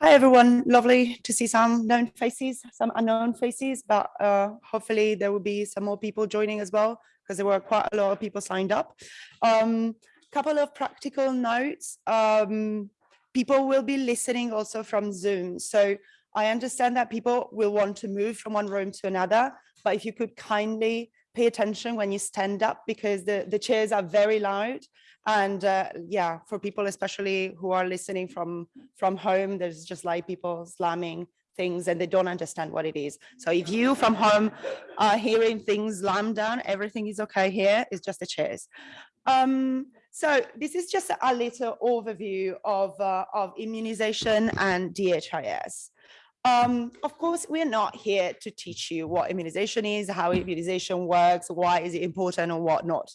Hi everyone, lovely to see some known faces, some unknown faces, but uh, hopefully there will be some more people joining as well because there were quite a lot of people signed up. Um, couple of practical notes. Um, people will be listening also from Zoom. So I understand that people will want to move from one room to another, but if you could kindly pay attention when you stand up because the, the chairs are very loud. And uh, yeah for people especially who are listening from from home there's just like people slamming things and they don't understand what it is. So if you from home are hearing things slam down everything is okay here it's just the chairs. Um, so this is just a little overview of uh, of immunization and DHIS um, of course, we're not here to teach you what immunization is, how immunization works, why is it important or what not.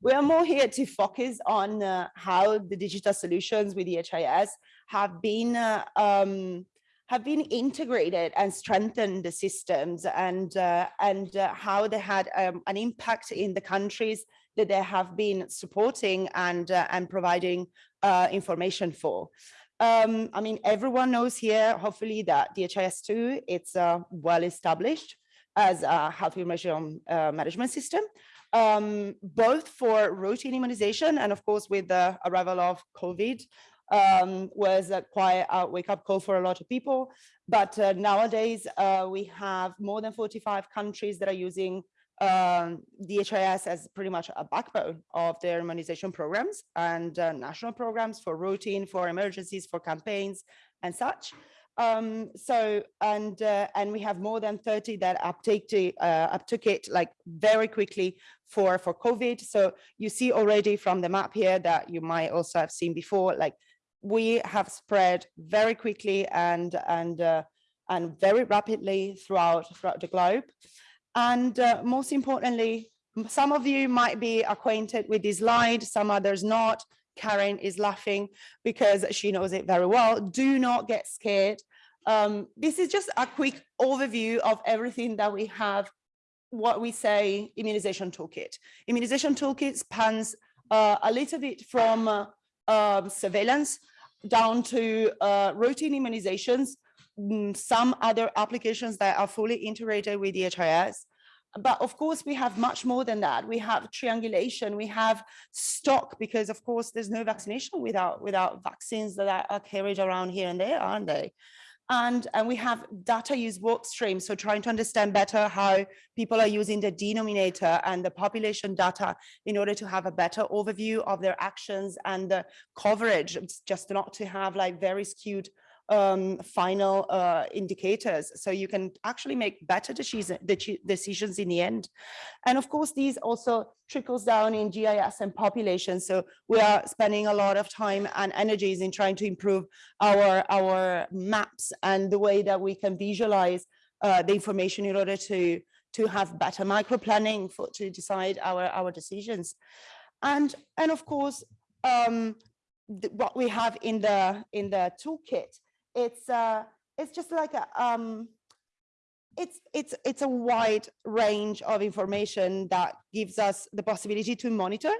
We are more here to focus on uh, how the digital solutions with DHIS have been uh, um, have been integrated and strengthened the systems and uh, and uh, how they had um, an impact in the countries that they have been supporting and uh, and providing uh, information for. Um, I mean, everyone knows here, hopefully, that DHIS2, it's uh, well established as a health information uh, management system, um, both for routine immunization and of course with the arrival of COVID um, was a quite a wake-up call for a lot of people. But uh, nowadays, uh, we have more than 45 countries that are using um, DHIS as pretty much a backbone of their immunization programs and uh, national programs for routine, for emergencies, for campaigns and such. Um, so, and uh, and we have more than 30 that uptake to, uh, uptook it like very quickly for, for COVID. So you see already from the map here that you might also have seen before, like we have spread very quickly and, and, uh, and very rapidly throughout, throughout the globe. And uh, most importantly, some of you might be acquainted with this slide, some others not. Karen is laughing because she knows it very well. Do not get scared. Um, this is just a quick overview of everything that we have, what we say immunization toolkit. Immunization toolkit spans uh, a little bit from uh, uh, surveillance down to uh, routine immunizations, Mm, some other applications that are fully integrated with DHIS. But of course, we have much more than that. We have triangulation, we have stock, because of course, there's no vaccination without, without vaccines that are carried around here and there, aren't they? And, and we have data use work streams. So trying to understand better how people are using the denominator and the population data in order to have a better overview of their actions and the coverage, just not to have like very skewed um, final uh, indicators. So you can actually make better decisions in the end. And of course, these also trickles down in GIS and population. So we are spending a lot of time and energies in trying to improve our, our maps and the way that we can visualize uh, the information in order to, to have better micro planning for, to decide our, our decisions. And, and of course, um, what we have in the in the toolkit it's uh, it's just like a um, it's it's it's a wide range of information that gives us the possibility to monitor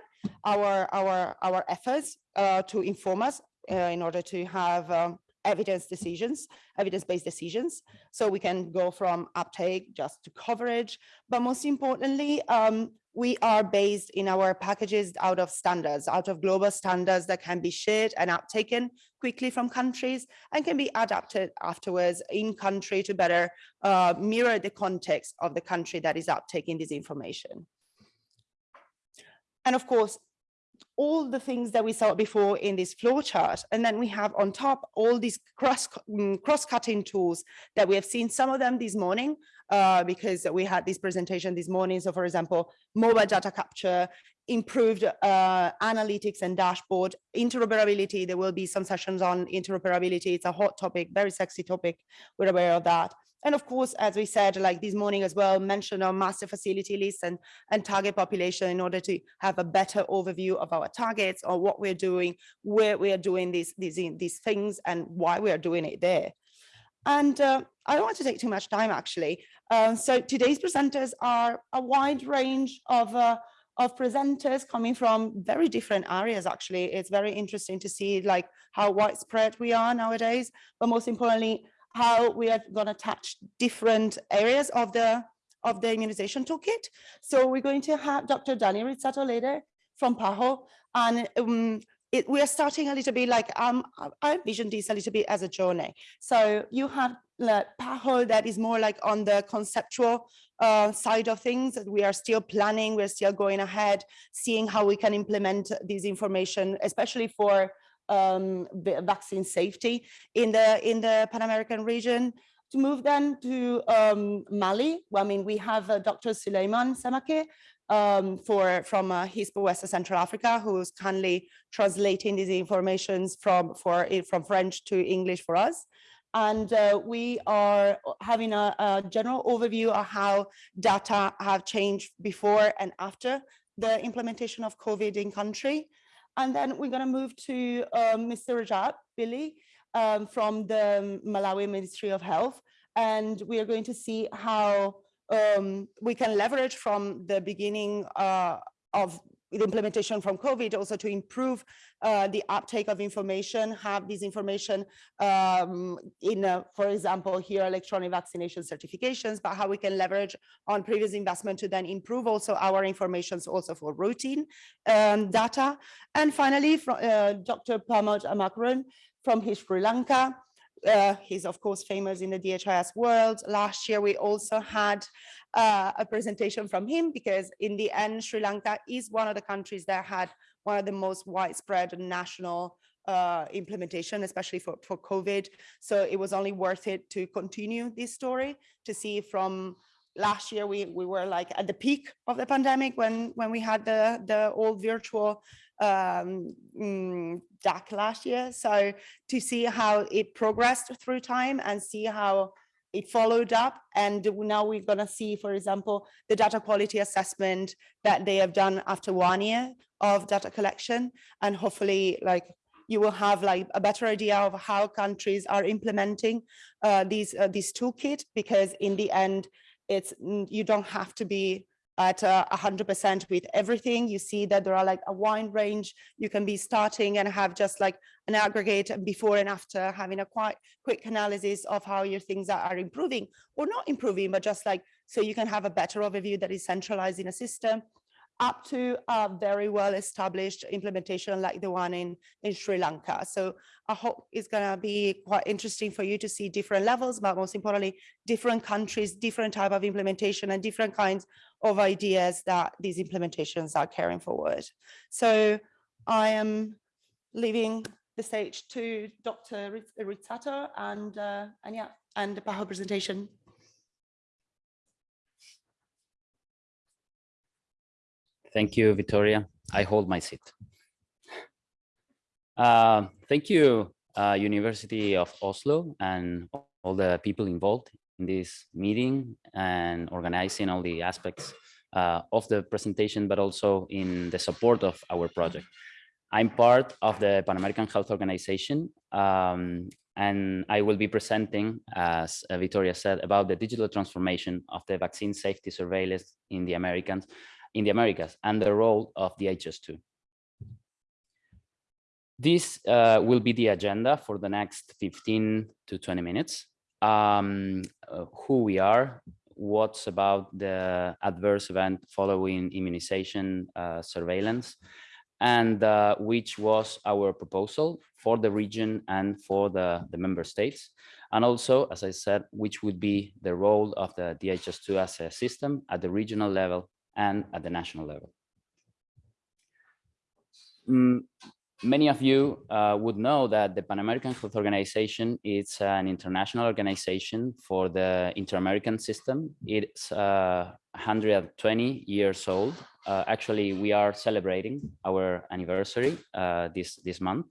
our our our efforts uh, to inform us uh, in order to have um, evidence decisions, evidence-based decisions. So we can go from uptake just to coverage, but most importantly, um, we are based in our packages out of standards, out of global standards that can be shared and uptaken quickly from countries and can be adapted afterwards in country to better uh, mirror the context of the country that is uptaking this information. And of course, all the things that we saw before in this flow chart. And then we have on top all these cross mm, cross-cutting tools that we have seen some of them this morning uh, because we had this presentation this morning. So for example, mobile data capture, improved uh, analytics and dashboard, interoperability. There will be some sessions on interoperability. It's a hot topic, very sexy topic. We're aware of that. And of course, as we said, like this morning as well, mention our master facility list and, and target population in order to have a better overview of our targets or what we're doing, where we are doing these, these, these things and why we are doing it there. And uh, I don't want to take too much time actually. Uh, so today's presenters are a wide range of, uh, of presenters coming from very different areas, actually. It's very interesting to see like how widespread we are nowadays, but most importantly, how we are going to touch different areas of the of the immunization toolkit. So we're going to have Dr. Dani Rizzato later from PAHO, and um, it, we are starting a little bit like um, I envision this a little bit as a journey. So you have like PAHO that is more like on the conceptual uh, side of things. We are still planning, we're still going ahead, seeing how we can implement this information, especially for um, vaccine safety in the in the Pan American region. To move then to um, Mali, well, I mean, we have uh, Dr. Suleiman Semake um, for from uh, HISP West Central Africa, who's kindly translating these informations from for from French to English for us. And uh, we are having a, a, general overview of how data have changed before and after the implementation of COVID in country. And then we're going to move to um, Mr. Rajab Billy um, from the Malawi Ministry of Health. And we are going to see how um, we can leverage from the beginning uh, of the implementation from COVID also to improve uh, the uptake of information, have this information um, in, uh, for example, here electronic vaccination certifications, but how we can leverage on previous investment to then improve also our informations also for routine um, data. And finally, from, uh, Dr. Pamod Amarakoon from Sri Lanka, uh, he's of course famous in the DHIS world. Last year, we also had uh, a presentation from him because in the end, Sri Lanka is one of the countries that had one of the most widespread national uh, implementation, especially for, for COVID. So it was only worth it to continue this story to see from last year we we were like at the peak of the pandemic when when we had the the old virtual um mm, DAC last year. So to see how it progressed through time and see how it followed up and now we're going to see for example the data quality assessment that they have done after one year of data collection. And hopefully like you will have like a better idea of how countries are implementing uh, these uh, this toolkit because in the end it's you don't have to be at uh, hundred percent with everything. You see that there are like a wide range. You can be starting and have just like an aggregate before and after having a quite quick analysis of how your things are improving or not improving, but just like so you can have a better overview that is centralized in a system up to a very well established implementation like the one in, in Sri Lanka. So I hope it's going to be quite interesting for you to see different levels, but most importantly, different countries, different type of implementation and different kinds of ideas that these implementations are carrying forward. So I am leaving the stage to Dr. Rizzato and, uh, and yeah, and the PAHO presentation. Thank you, Victoria. I hold my seat. Uh, thank you, uh, University of Oslo and all the people involved in this meeting and organizing all the aspects uh, of the presentation, but also in the support of our project. I'm part of the Pan American Health Organization, um, and I will be presenting, as Victoria said, about the digital transformation of the vaccine safety surveillance in the Americans in the Americas and the role of DHIS2. This uh, will be the agenda for the next 15 to 20 minutes. Um, uh, who we are, what's about the adverse event following immunization uh, surveillance, and uh, which was our proposal for the region and for the, the member states. And also, as I said, which would be the role of the DHIS2 as a system at the regional level and at the national level. Mm, many of you uh, would know that the Pan American Health Organization is an international organization for the Inter-American system. It's uh, 120 years old. Uh, actually, we are celebrating our anniversary uh, this, this month.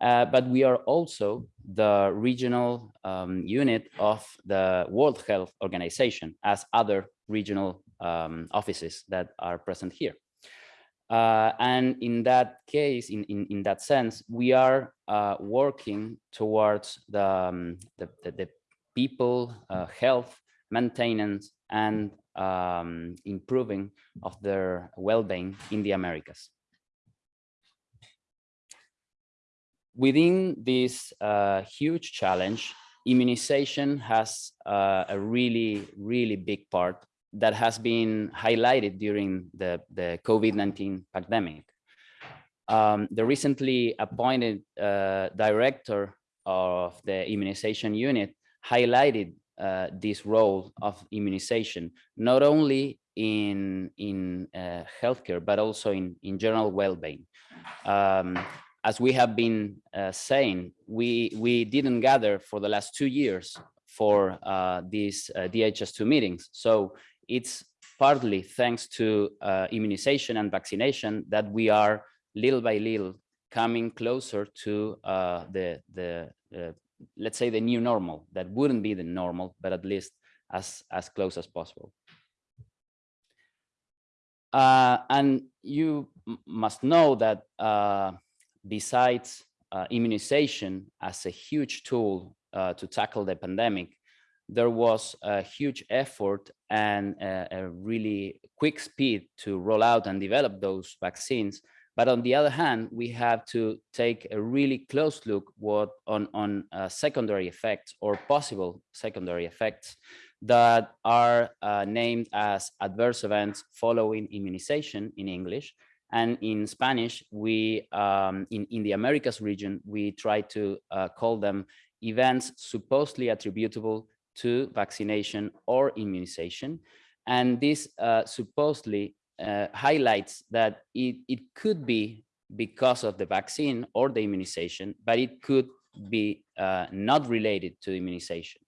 Uh, but we are also the regional um, unit of the World Health Organization as other regional um, offices that are present here. Uh, and in that case, in, in, in that sense, we are uh, working towards the, um, the, the, the, people, uh, health, maintenance, and um, improving of their well-being in the Americas. Within this uh, huge challenge, immunization has uh, a really, really big part that has been highlighted during the, the COVID-19 pandemic. Um, the recently appointed uh, director of the immunization unit highlighted uh, this role of immunization, not only in, in uh, healthcare, but also in, in general well-being. Um, as we have been uh, saying, we, we didn't gather for the last two years for uh, these uh, DHIS2 meetings. So it's partly thanks to uh, immunization and vaccination that we are little by little coming closer to uh, the, the uh, let's say the new normal that wouldn't be the normal, but at least as, as close as possible. Uh, and you must know that uh, besides uh, immunization as a huge tool to tackle the pandemic, there was a huge effort and a, a, really quick speed to roll out and develop those vaccines. But on the other hand, we have to take a really close look what on, on uh, secondary effects or possible secondary effects that are uh, named as adverse events following immunization in English. And in Spanish, we um, in, in the Americas region, we try to uh, call them events supposedly attributable to vaccination or immunization. And this uh, supposedly uh, highlights that it, it could be because of the vaccine or the immunization, but it could be uh, not related to immunization.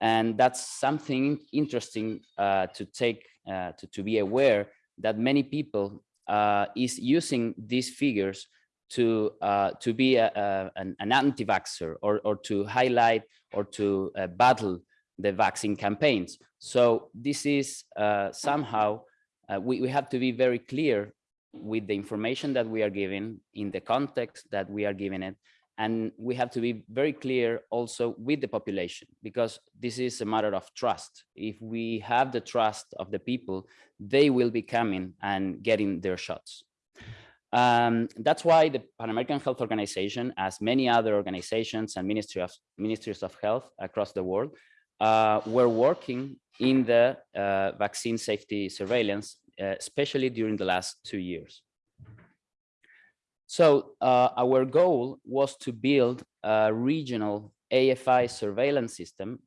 And that's something interesting uh, to take, uh, to, to be aware that many people uh, is using these figures to to be a, a, an, an anti-vaxxer or, or to highlight or to uh, battle the vaccine campaigns. So this is uh, somehow, uh, we, we have to be very clear with the information that we are giving in the context that we are giving it. And we have to be very clear also with the population, because this is a matter of trust. If we have the trust of the people, they will be coming and getting their shots. Um, that's why the Pan American Health Organization, as many other organizations and Ministry of, ministries of health across the world, uh, were working in the uh, vaccine safety surveillance, uh, especially during the last two years. So uh, our goal was to build a regional AFI surveillance system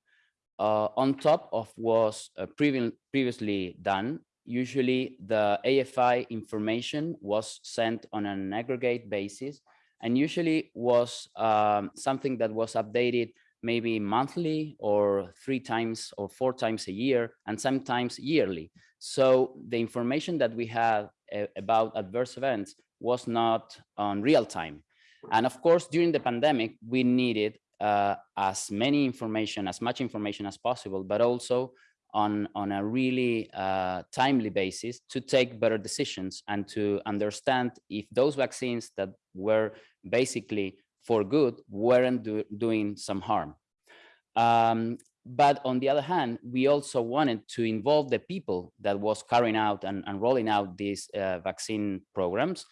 uh, on top of what was uh, previ previously done. Usually the AFI information was sent on an aggregate basis and usually was um, something that was updated maybe monthly or three times or four times a year and sometimes yearly. So the information that we uh, about adverse events was not on real time. And of course, during the pandemic, we needed uh, as many information, as much information as possible, but also on, on a really uh, timely basis to take better decisions and to understand if those vaccines that were basically for good weren't do, doing some harm. Um, but on the other hand, we also wanted to involve the people that was carrying out and, and rolling out these uh, vaccine programs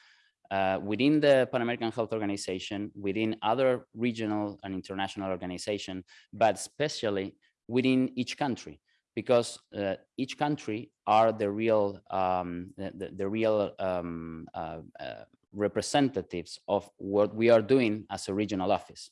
uh, within the Pan American Health Organization, within other regional and international organizations, but especially within each country, because uh, each country are the real um, the, the, real um, uh, uh, representatives of what we are doing as a regional office.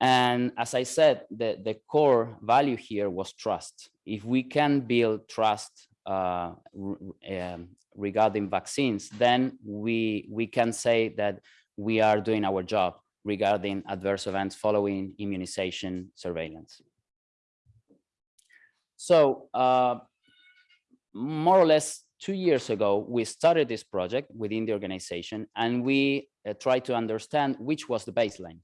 And as I said, the, the core value here was trust. If we can build trust uh, um, regarding vaccines, then we, we can say that we are doing our job regarding adverse events following immunization surveillance. So uh, more or less two years ago, we started this project within the organization and we uh, tried to understand which was the baseline.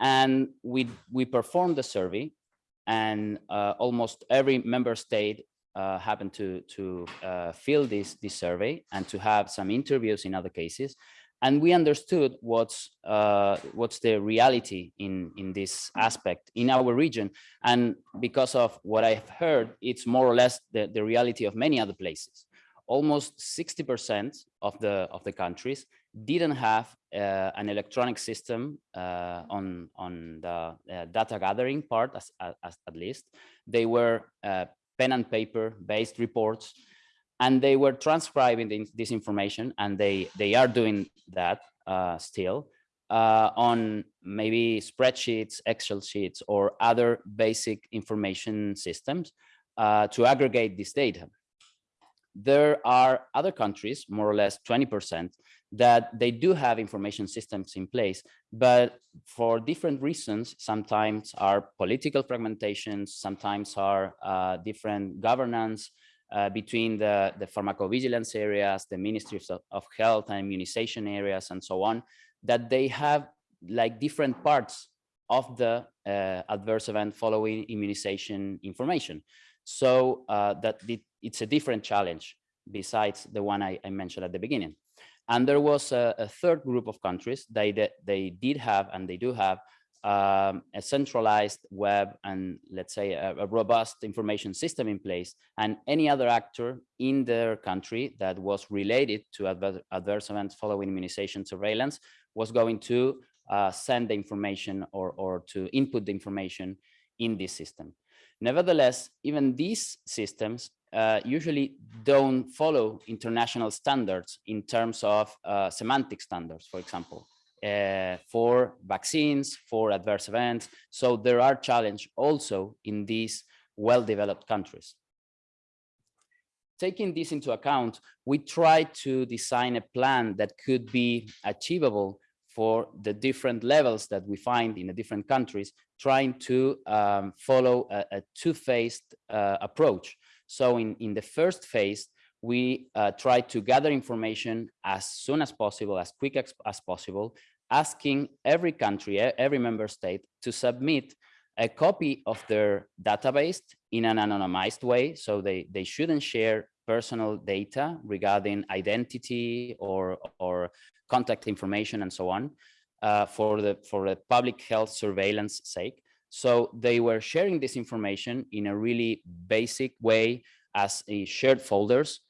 And we, we performed the survey and uh, almost every member state uh, happened to, to uh, fill this, this survey and to have some interviews in other cases. And we understood what's uh, what's the reality in in this aspect in our region. And because of what i've heard it's more or less the, the reality of many other places. Almost 60 percent of the of the countries didn't have uh, an electronic system uh, on on the uh, data gathering part as, as, at least. They were uh, pen and paper based reports and they were transcribing this information and they they are doing that uh, still uh, on maybe spreadsheets excel sheets or other basic information systems uh, to aggregate this data. There are other countries more or less 20 percent that they do have information systems in place but for different reasons sometimes are political fragmentations sometimes are uh, different governance uh, between the, the pharmacovigilance areas, the ministries of, of, health and immunization areas and so on, that they have like different parts of the uh, adverse event following immunization information. So uh, that it's a different challenge besides the one I, I, mentioned at the beginning. And there was a, a third group of countries they, they, they did have and they do have um, a centralized web and let's say a, a, robust information system in place and any other actor in their country that was related to adver adverse events following immunization surveillance was going to uh, send the information or, or to input the information in this system. Nevertheless, even these systems uh, usually don't follow international standards in terms of uh, semantic standards, for example uh, for vaccines, for adverse events. So there are challenges also in these well-developed countries. Taking this into account, we try to design a plan that could be achievable for the different levels that we find in the different countries, trying to um, follow a, a two-phased uh, approach. So in, in the first phase, we uh, try to gather information as soon as possible, as quick as, as possible, asking every country, every member state to submit a copy of their database in an anonymized way. So they, they shouldn't share personal data regarding identity or, or contact information and so on uh, for, the, for the public health surveillance sake. So they were sharing this information in a really basic way as shared folders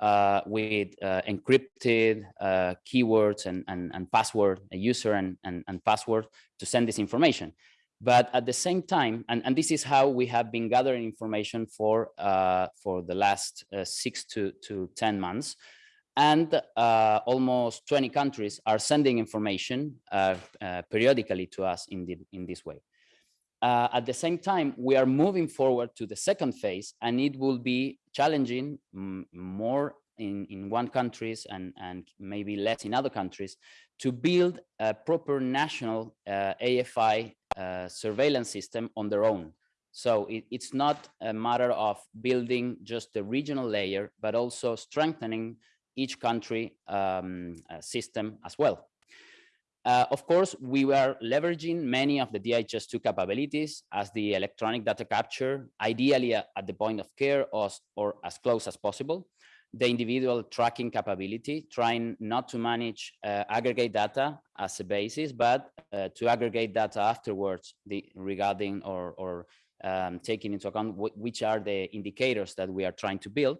uh, with uh, encrypted uh, keywords and, and, and password, a user and, and, and password to send this information. But at the same time, and, and this is how we have been gathering information for, uh, for the last uh, six to, to 10 months. And uh, almost 20 countries are sending information periodically to us in, the, in this way. Uh, at the same time, we are moving forward to the second phase, and it will be challenging more in, in one countries and, and maybe less in other countries to build a proper national uh, AFI uh, surveillance system on their own. So it, it's not a matter of building just the regional layer, but also strengthening each country um, uh, system as well. Uh, of course, we were leveraging many of the DHIS2 capabilities as the electronic data capture, ideally at, the point of care or, or as close as possible. The individual tracking capability, trying not to manage uh, aggregate data as a basis, but uh, to aggregate data afterwards the, regarding or, or um, taking into account which are the indicators that we are trying to build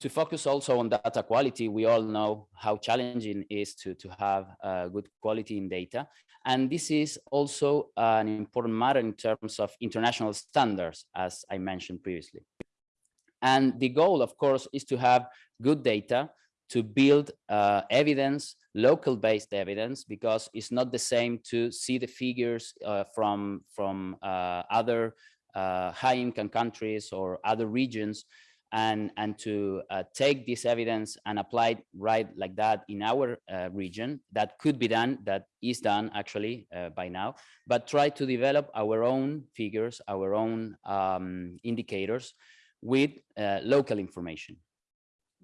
to focus also on data quality, we all know how challenging it is to, to have uh, good quality in data. And this is also an important matter in terms of international standards, as I mentioned previously. And the goal, of course, is to have good data to build uh, evidence, local-based evidence, because it's not the same to see the figures uh, from, from uh, other uh, high-income countries or other regions and, and to uh, take this evidence and apply it right like that in our uh, region that could be done, that is done actually uh, by now, but try to develop our own figures, our own um, indicators with uh, local information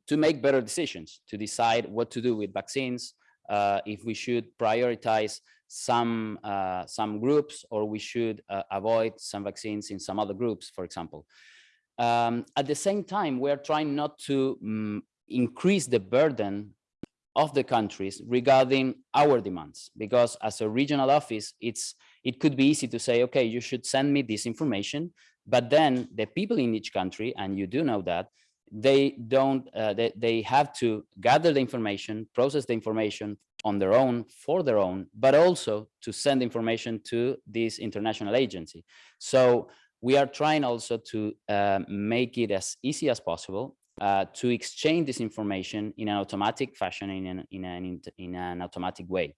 to make better decisions, to decide what to do with vaccines, uh, if we should prioritize some uh, some groups or we should avoid some vaccines in some other groups, for example. Um, at the same time, we are trying not to um, increase the burden of the countries regarding our demands because as a regional office it's it could be easy to say okay you should send me this information but then the people in each country and you do know that they don't uh, they, they have to gather the information process the information on their own for their own but also to send information to this international agency. So we are trying also to uh, make it as easy as possible uh, to exchange this information in an automatic fashion in an, in an, in an automatic way.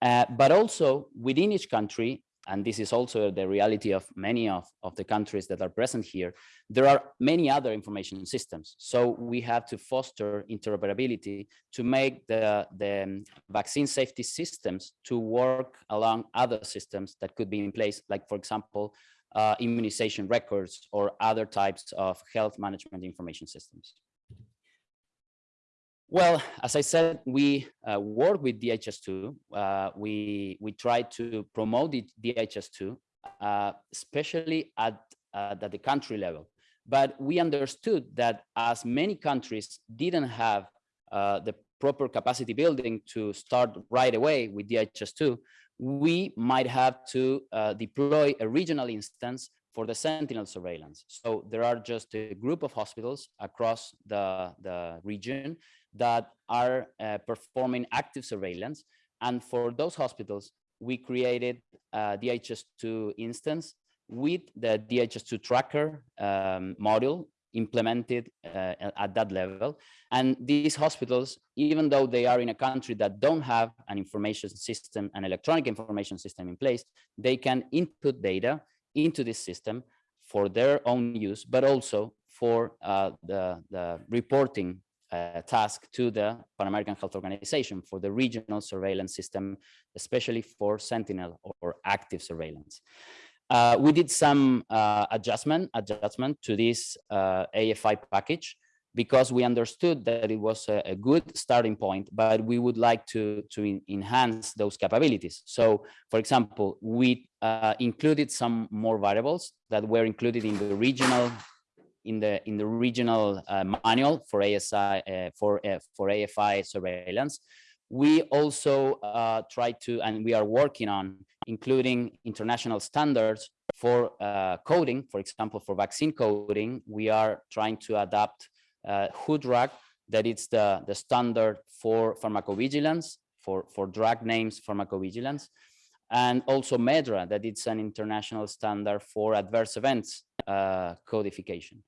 Uh, but also within each country, and this is also the reality of many of, of the countries that are present here, there are many other information systems. So we have to foster interoperability to make the, the vaccine safety systems to work along other systems that could be in place, like for example, uh, immunization records or other types of health management information systems. Well, as I said, we uh, work with DHIS2. Uh, we, we try to promote the DHIS2, uh, especially at, at the country level. But we understood that as many countries didn't have uh, the proper capacity building to start right away with DHIS2, we might have to uh, deploy a regional instance for the sentinel surveillance. So there are just a group of hospitals across the, the region that are uh, performing active surveillance. And for those hospitals, we created a DHIS2 instance with the DHIS2 tracker um, module implemented uh, at that level. And these hospitals, even though they are in a country that don't have an information system, an electronic information system in place, they can input data into this system for their own use, but also for uh, the, the reporting uh, task to the Pan American Health Organization for the regional surveillance system, especially for Sentinel or active surveillance. Uh, we did some uh, adjustment adjustment to this uh, AFI package because we understood that it was a, a, good starting point, but we would like to, to enhance those capabilities. So, for example, we uh, included some more variables that were included in the regional in the in the regional uh, manual for ASI uh, for for AFI surveillance. We also try to, and we are working on including international standards for uh, coding, for example, for vaccine coding, we are trying to adapt uh, WHODrug, that it's the, the standard for pharmacovigilance, for, for drug names pharmacovigilance, and also MedDRA, that it's an international standard for adverse events uh, codification.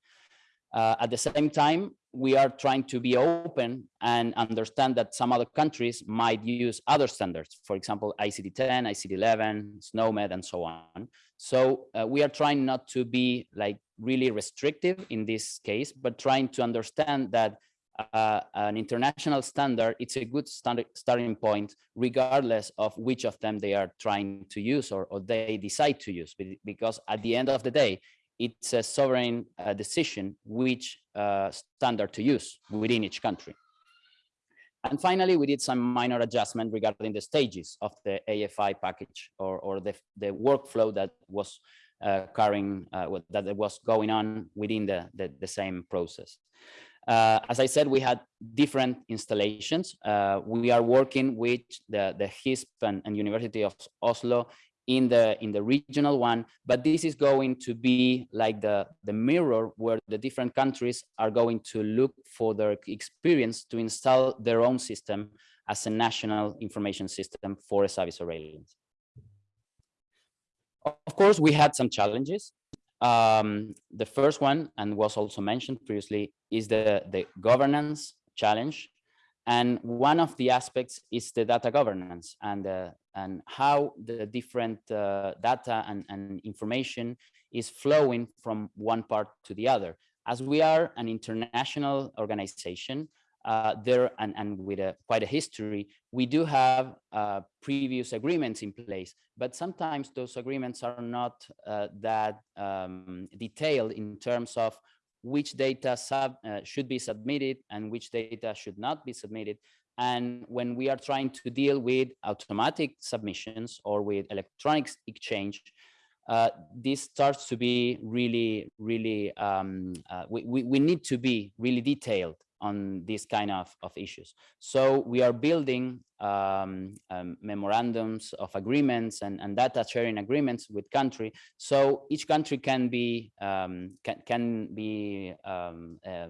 Uh, at the same time, we are trying to be open and understand that some other countries might use other standards, for example, ICD-10, ICD-11, SNOMED, and so on. So uh, we are trying not to be like really restrictive in this case, but trying to understand that uh, an international standard, it's a good standard, starting point, regardless of which of them they are trying to use or, or they decide to use, because at the end of the day, it's a sovereign uh, decision which uh, standard to use within each country. And finally, we did some minor adjustment regarding the stages of the AFI package or, or the, the workflow that was uh, carrying, uh, that was going on within the, the, the same process. Uh, as I said, we had different installations. Uh, we are working with the, the HISP and, and University of Oslo in the in the regional one but this is going to be like the the mirror where the different countries are going to look for their experience to install their own system as a national information system for SAVI surveillance. Of course we had some challenges. Um, the first one and was also mentioned previously is the the governance challenge and one of the aspects is the data governance and, uh, and how the different uh, data and, and information is flowing from one part to the other. As we are an international organization, uh, there and, and with a, quite a history, we do have uh, previous agreements in place, but sometimes those agreements are not uh, that um, detailed in terms of which data sub, uh, should be submitted and which data should not be submitted. And when we are trying to deal with automatic submissions or with electronic exchange, uh, this starts to be really, really, um, uh, we, we, we, need to be really detailed on these kind of, of issues. So we are building um, um, memorandums of agreements and, and data sharing agreements with country. So each country can be um, can, can be um, uh,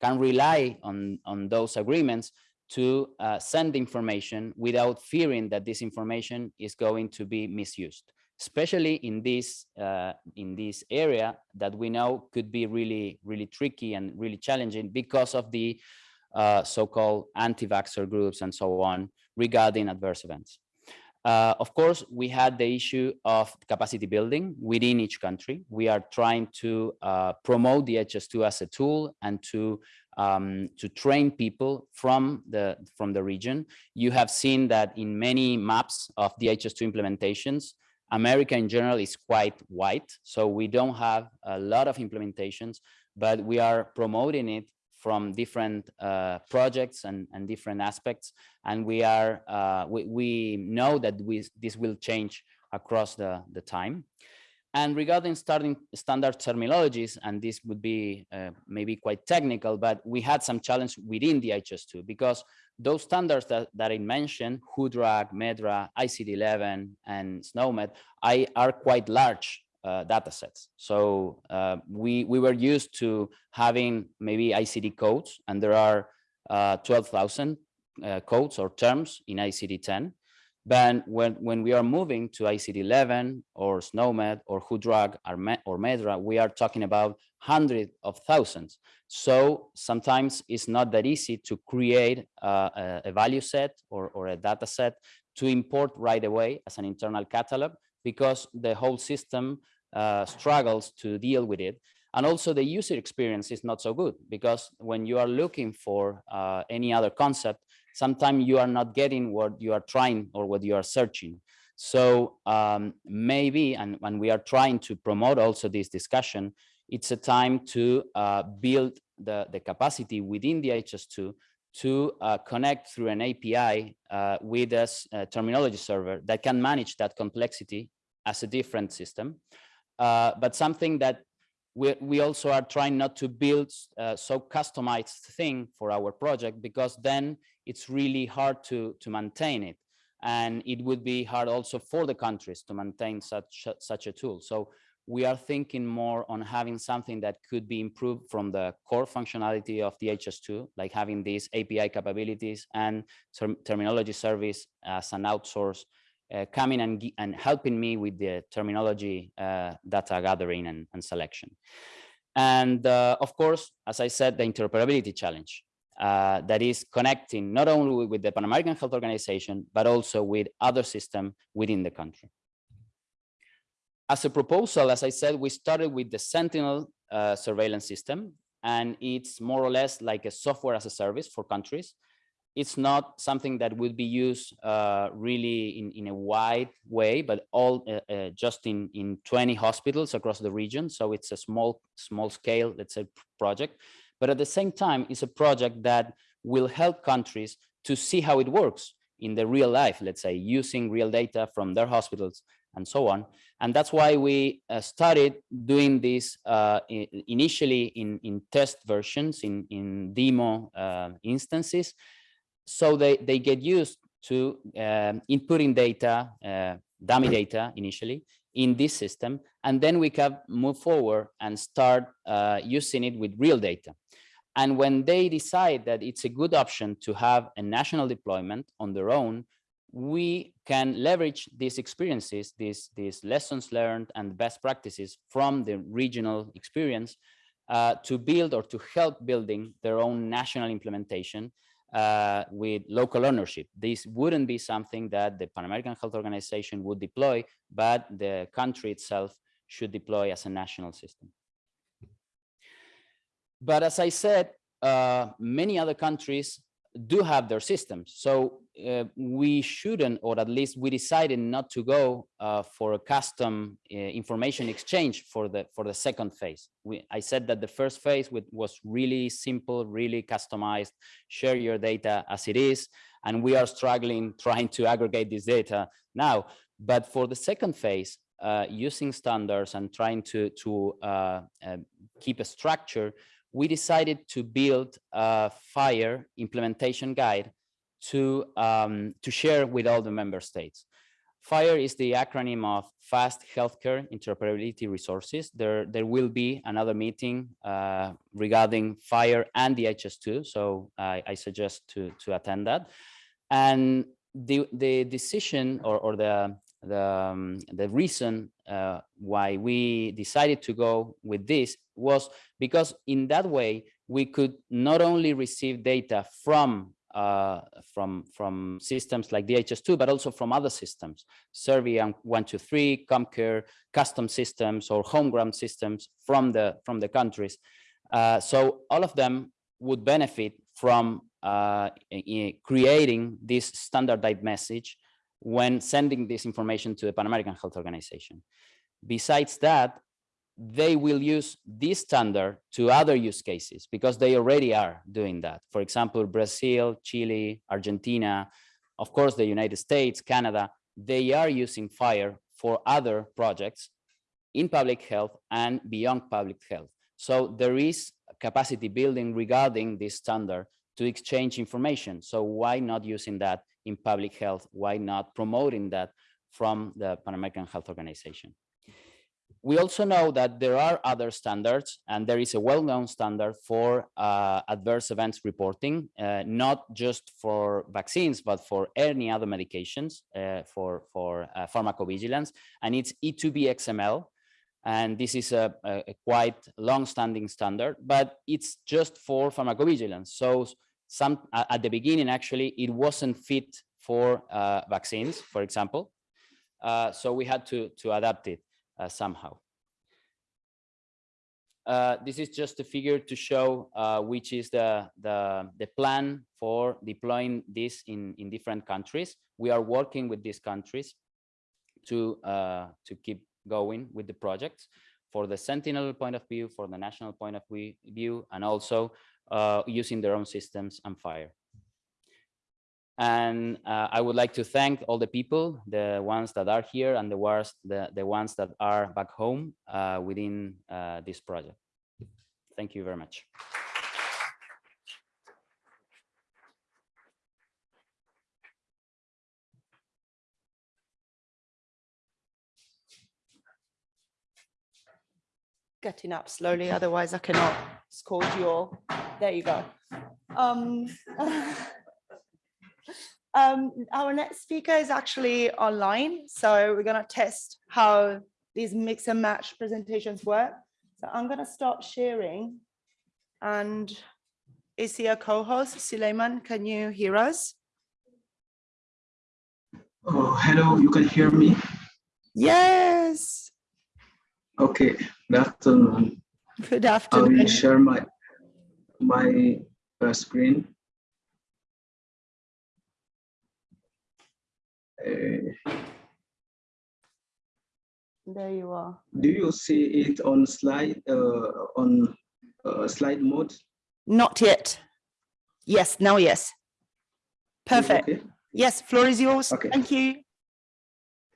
can rely on on those agreements to uh, send information without fearing that this information is going to be misused especially in this uh, in this area that we know could be really really tricky and really challenging because of the uh, so-called anti-vaxxer groups and so on regarding adverse events. Uh, of course, we had the issue of capacity building within each country. We are trying to uh, promote DHIS2 as a tool and to um, to train people from the from the region. You have seen that in many maps of DHIS2 implementations, America in general is quite white, so we don't have a lot of implementations, but we are promoting it from different uh, projects and, and different aspects. And we are uh, we, we know that we, this will change across the, the time. And regarding starting standard terminologies, and this would be uh, maybe quite technical, but we had some challenge within DHIS2 because those standards that, that I mentioned, WHODrug, MedDRA, ICD-11, and SNOMED, I, are quite large uh, data sets. So uh, we, we were used to having maybe ICD codes, and there are uh, 12,000 uh, codes or terms in ICD-10. But when, when we are moving to ICD-11 or SNOMED or WHODrug or, MedDRA, we are talking about hundreds of thousands. So sometimes it's not that easy to create a, a value set or, or a data set to import right away as an internal catalog because the whole system uh, struggles to deal with it. And also the user experience is not so good because when you are looking for uh, any other concept, sometimes you are not getting what you are trying or what you are searching. So um, maybe, and when we are trying to promote also this discussion, it's a time to uh, build the, the capacity within DHIS2 to uh, connect through an API uh, with a, a, terminology server that can manage that complexity as a different system. Uh, but something that we, we also are trying not to build uh, so customized thing for our project because then it's really hard to, to maintain it. And it would be hard also for the countries to maintain such, such a tool. So we are thinking more on having something that could be improved from the core functionality of DHIS2, like having these API capabilities and term terminology service as an outsource, uh, coming and, and helping me with the terminology uh, data gathering and, and selection. And uh, of course, as I said, the interoperability challenge uh, that is connecting not only with the Pan American Health Organization, but also with other systems within the country. As a proposal, as I said, we started with the Sentinel uh, surveillance system, and it's more or less like a software as a service for countries. It's not something that would be used uh, really in, in a wide way, but all uh, uh just in, in 20 hospitals across the region. So it's a small, small scale, let's say, project. But at the same time, it's a project that will help countries to see how it works in the real life, let's say, using real data from their hospitals and so on. And that's why we uh, started doing this uh, initially in, in test versions, in, in demo uh, instances. So they, they get used to um, inputting data, uh, dummy data initially, in this system, and then we can move forward and start uh, using it with real data. And when they decide that it's a good option to have a national deployment on their own, we can leverage these experiences, these, these lessons learned and best practices from the regional experience uh, to build or to help building their own national implementation uh, with local ownership. This wouldn't be something that the Pan American Health Organization would deploy, but the country itself should deploy as a national system. But as I said, uh, many other countries do have their systems. So uh, we shouldn't, or at least we decided not to go uh, for a custom uh, information exchange for the for the second phase. We, I said that the first phase with, was really simple, really customized, share your data as it is, and we are struggling trying to aggregate this data now. But for the second phase, uh, using standards and trying to to uh, uh, keep a structure, we decided to build a FHIR implementation guide to, um, to share with all the member states. FHIR is the acronym of Fast Healthcare Interoperability Resources. There, there will be another meeting uh, regarding FHIR and DHIS2, so I, I suggest to, to attend that. And the, the decision or, or the, the, um, the reason uh, why we decided to go with this was because in that way we could not only receive data from uh, from from systems like DHIS2, but also from other systems, Serviam 123, CommCare, custom systems or homegrown systems from the from the countries. Uh, so all of them would benefit from uh, creating this standardized message when sending this information to the Pan American Health Organization. Besides that, they will use this standard to other use cases because they already are doing that. For example, Brazil, Chile, Argentina, of course, the United States, Canada, they are using FHIR for other projects in public health and beyond public health. So there is capacity building regarding this standard to exchange information. So why not using that in public health? Why not promoting that from the Pan American Health Organization? We also know that there are other standards and there is a well-known standard for uh, adverse events reporting, uh, not just for vaccines, but for any other medications uh, for, for uh, pharmacovigilance. And it's E2B XML. And this is a, a quite long-standing standard, but it's just for pharmacovigilance. So some at the beginning, actually, it wasn't fit for uh, vaccines, for example. Uh, so we had to, to adapt it somehow. Uh, this is just a figure to show uh, which is the, the, the plan for deploying this in, in different countries. We are working with these countries to, uh, to keep going with the projects for the Sentinel point of view, for the national point of view, and also uh, using their own systems and FHIR. And uh, I would like to thank all the people, the ones that are here and the ones, the, the ones that are back home uh, within uh, this project. Thank you very much. Getting up slowly, otherwise I cannot score you all. There you go. Um, Um, our next speaker is actually online, so we're going to test how these mix and match presentations work. So I'm going to start sharing. And is a co-host? Suleiman, can you hear us? Oh, hello, you can hear me? Yes. Okay, good afternoon. Good afternoon. I will share my, my uh, screen. There you are. Do you see it on slide uh, on uh, slide mode? Not yet. Yes, now yes. Perfect. Okay. Yes, floor is yours. Okay. Thank you.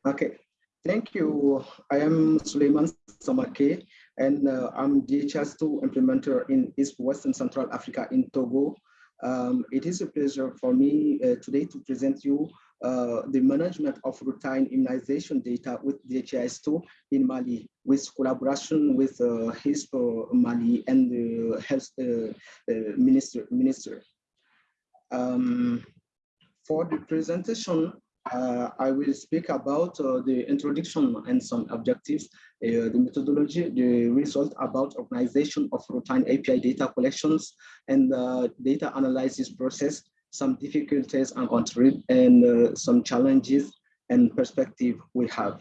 Okay, thank you. I am Suleiman Samake, and uh, I'm DHIS2 implementer in East Western Central Africa in Togo. Um, it is a pleasure for me uh, today to present you uh, the management of routine immunization data with DHIS2 in Mali, with collaboration with uh, HISP Mali and the health uh, uh, minister. minister. Um, for the presentation, uh, I will speak about uh, the introduction and some objectives, uh, the methodology, the result about organization of routine API data collections and the data analysis process, some difficulties and uh, some challenges and perspective we have.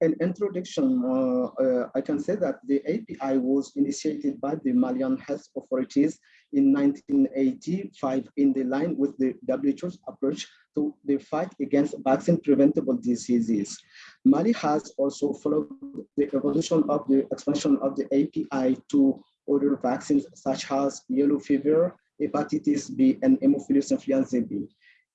In introduction, uh, uh, I can say that the API was initiated by the Malian health authorities in 1985 in the line with the WHO's approach to the fight against vaccine preventable diseases. Mali has also followed the evolution of the expansion of the API to other vaccines such as yellow fever, hepatitis B, and Haemophilus influenza B.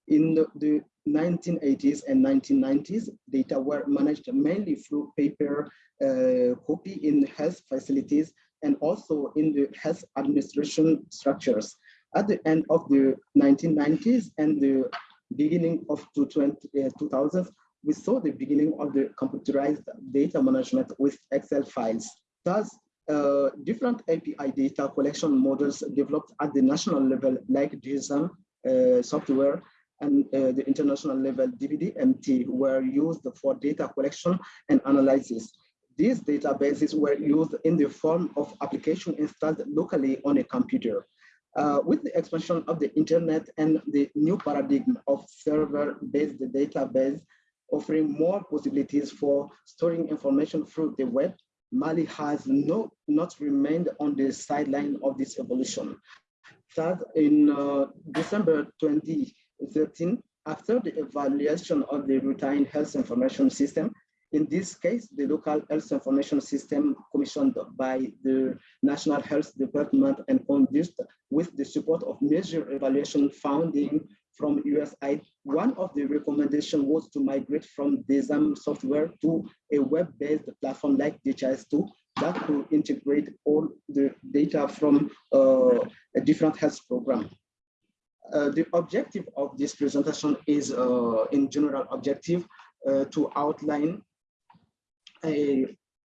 In the, the 1980s and 1990s, data were managed mainly through paper uh, copy in health facilities and also in the health administration structures. At the end of the 1990s and the beginning of the 2000s, uh, we saw the beginning of the computerized data management with Excel files. Thus, uh, different API data collection models developed at the national level, like GSM uh, software and uh, the international level DVDMT were used for data collection and analysis. These databases were used in the form of application installed locally on a computer. Uh, with the expansion of the internet and the new paradigm of server-based database offering more possibilities for storing information through the web, Mali has no, not remained on the sideline of this evolution. Third, in uh, December 2013, after the evaluation of the routine health information system, in this case, the local health information system commissioned by the National Health Department and conducted with the support of MEASURE Evaluation funding from USAID. One of the recommendations was to migrate from DESAM software to a web-based platform like DHIS2 that could integrate all the data from uh, a different health program. Uh, the objective of this presentation is, uh, in general objective, uh, to outline a,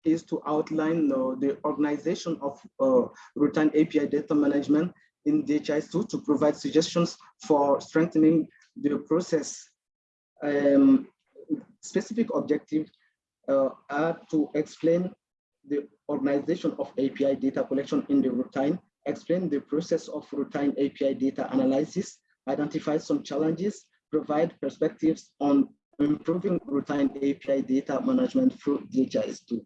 is to outline uh, the organization of uh, routine API data management in DHIS2 to provide suggestions for strengthening the process. Um, specific objectives uh, are to explain the organization of API data collection in the routine, explain the process of routine API data analysis, identify some challenges, provide perspectives on improving routine API data management through DHIS2.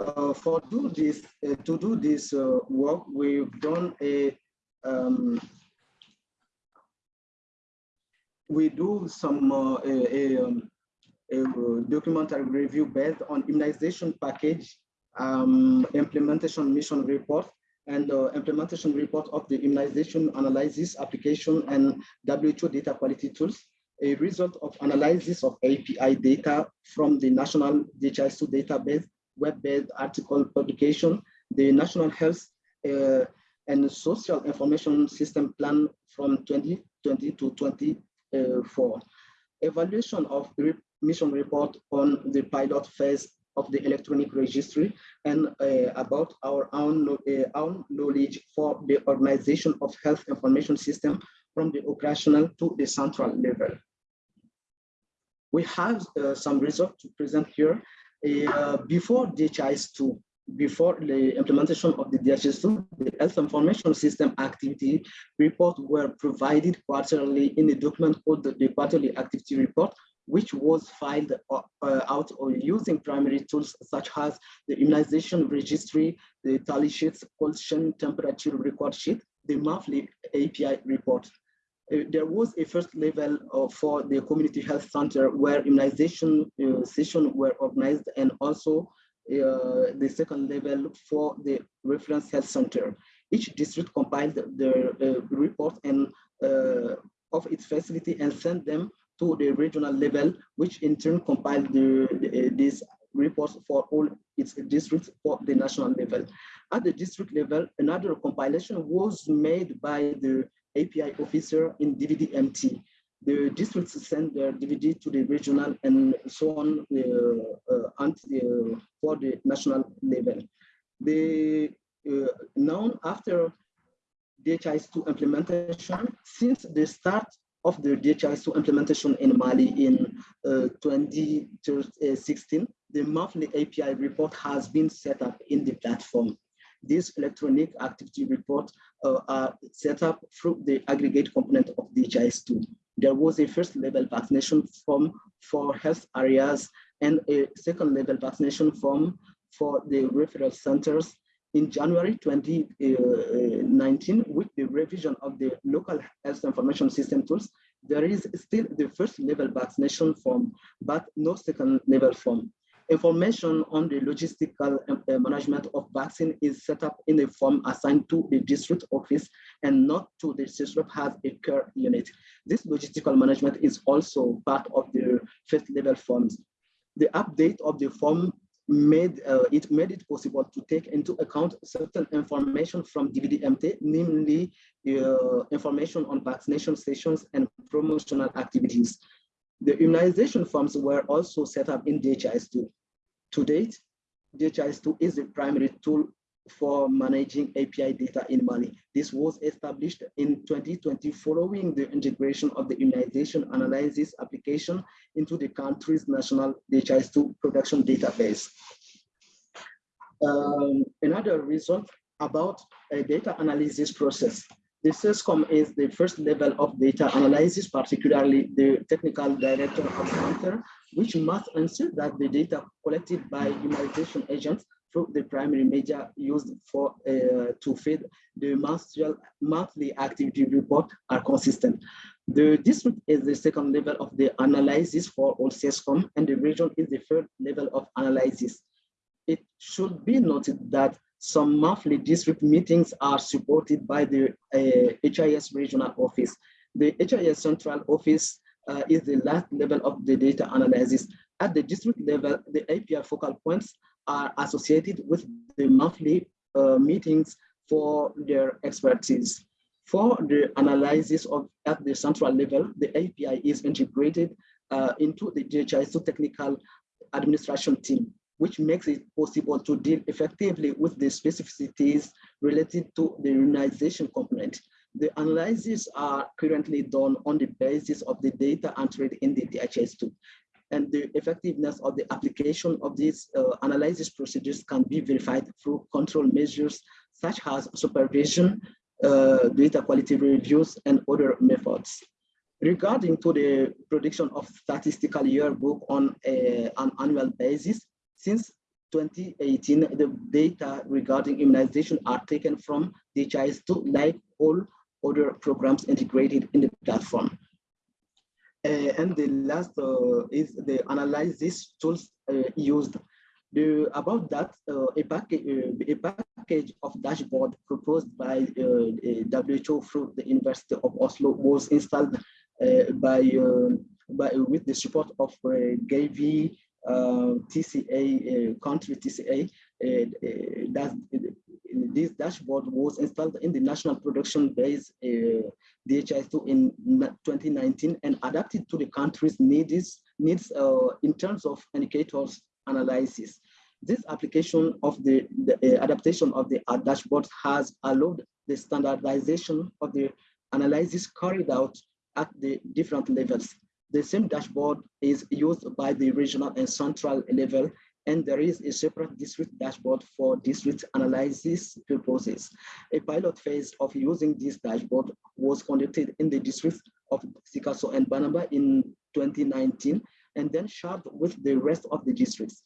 Uh, for do this, uh, to do this uh, work, we've done a um, we do some uh, a, a, um, a, documentary review based on immunization package um, implementation mission report and uh, implementation report of the immunization analysis application and WHO data quality tools a result of analysis of API data from the National DHIS2 database, web-based article publication, the National Health uh, and Social Information System Plan from 2020 to 24. Evaluation of the mission report on the pilot phase of the electronic registry and uh, about our own, uh, own knowledge for the organization of health information system from the operational to the central level. We have uh, some results to present here. Uh, before DHIS2, before the implementation of the DHIS2, the health information system activity report were provided quarterly in a document called the, quarterly activity report, which was filed uh, uh, out using primary tools such as the immunization registry, the tally sheets, pollution temperature record sheet, the monthly API report. Uh, there was a first level uh, for the community health center where immunization uh, sessions were organized and also uh, the second level for the reference health center. Each district compiled the uh, report and uh, of its facility and sent them to the regional level, which in turn compiled the, the, these reports for all its districts for the national level. At the district level, another compilation was made by the API officer in DVDMT. The districts send their DVD to the regional and so on uh, uh, uh, for the national level. The now after DHIS2 implementation, since the start of the DHIS2 implementation in Mali in uh, 2016, the monthly API report has been set up in the platform. This electronic activity report Uh, are set up through the aggregate component of DHIS2. There was a first level vaccination form for health areas and a second level vaccination form for the referral centers in January 2019 uh, uh, with the revision of the local health information system tools, there is still the first level vaccination form, but no second level form. Information on the logistical uh, management of vaccine is set up in a form assigned to the district office and not to the district has a care unit. This logistical management is also part of the first level forms. The update of the form made uh, it made it possible to take into account certain information from DVDMT, namely uh, information on vaccination stations and promotional activities. The immunization forms were also set up in DHIS2. To date, DHIS2 is the primary tool for managing API data in Mali. This was established in 2020 following the integration of the immunization analysis application into the country's national DHIS2 production database. Um, another result about a data analysis process. The SESCOM is the first level of data analysis, particularly the technical director of center, which must ensure that the data collected by immunization agents through the primary media used for uh, to feed the monthly, monthly activity report are consistent. The district is the second level of the analysis for all SESCOM, and the region is the third level of analysis. It should be noted that some monthly district meetings are supported by the uh, HIS regional office. The HIS central office uh, is the last level of the data analysis. At the district level, the API focal points are associated with the monthly uh, meetings for their expertise. For the analysis of at the central level, the API is integrated uh, into the DHIS2 technical administration team, which makes it possible to deal effectively with the specificities related to the immunization component. The analyses are currently done on the basis of the data entered in the DHIS2 and the effectiveness of the application of these uh, analysis procedures can be verified through control measures such as supervision, uh, data quality reviews, and other methods. Regarding to the production of statistical yearbook on a, an annual basis, since 2018, the data regarding immunization are taken from DHIS2 like all other programs integrated in the platform. Uh, and the last uh, is the analysis tools uh, used. The, about that, a, package, a package of dashboard proposed by WHO through the University of Oslo was installed by, by with the support of uh, Gavi, uh, TCA, uh, country TCA, that this dashboard was installed in the national production base uh, DHIS2 in 2019 and adapted to the country's needs, needs uh, in terms of indicators analysis. This application of the, the uh, adaptation of the uh, dashboard has allowed the standardization of the analysis carried out at the different levels. The same dashboard is used by the regional and central level and there is a separate district dashboard for district analysis purposes. A pilot phase of using this dashboard was conducted in the districts of Sikasso and Banaba in 2019, and then shared with the rest of the districts.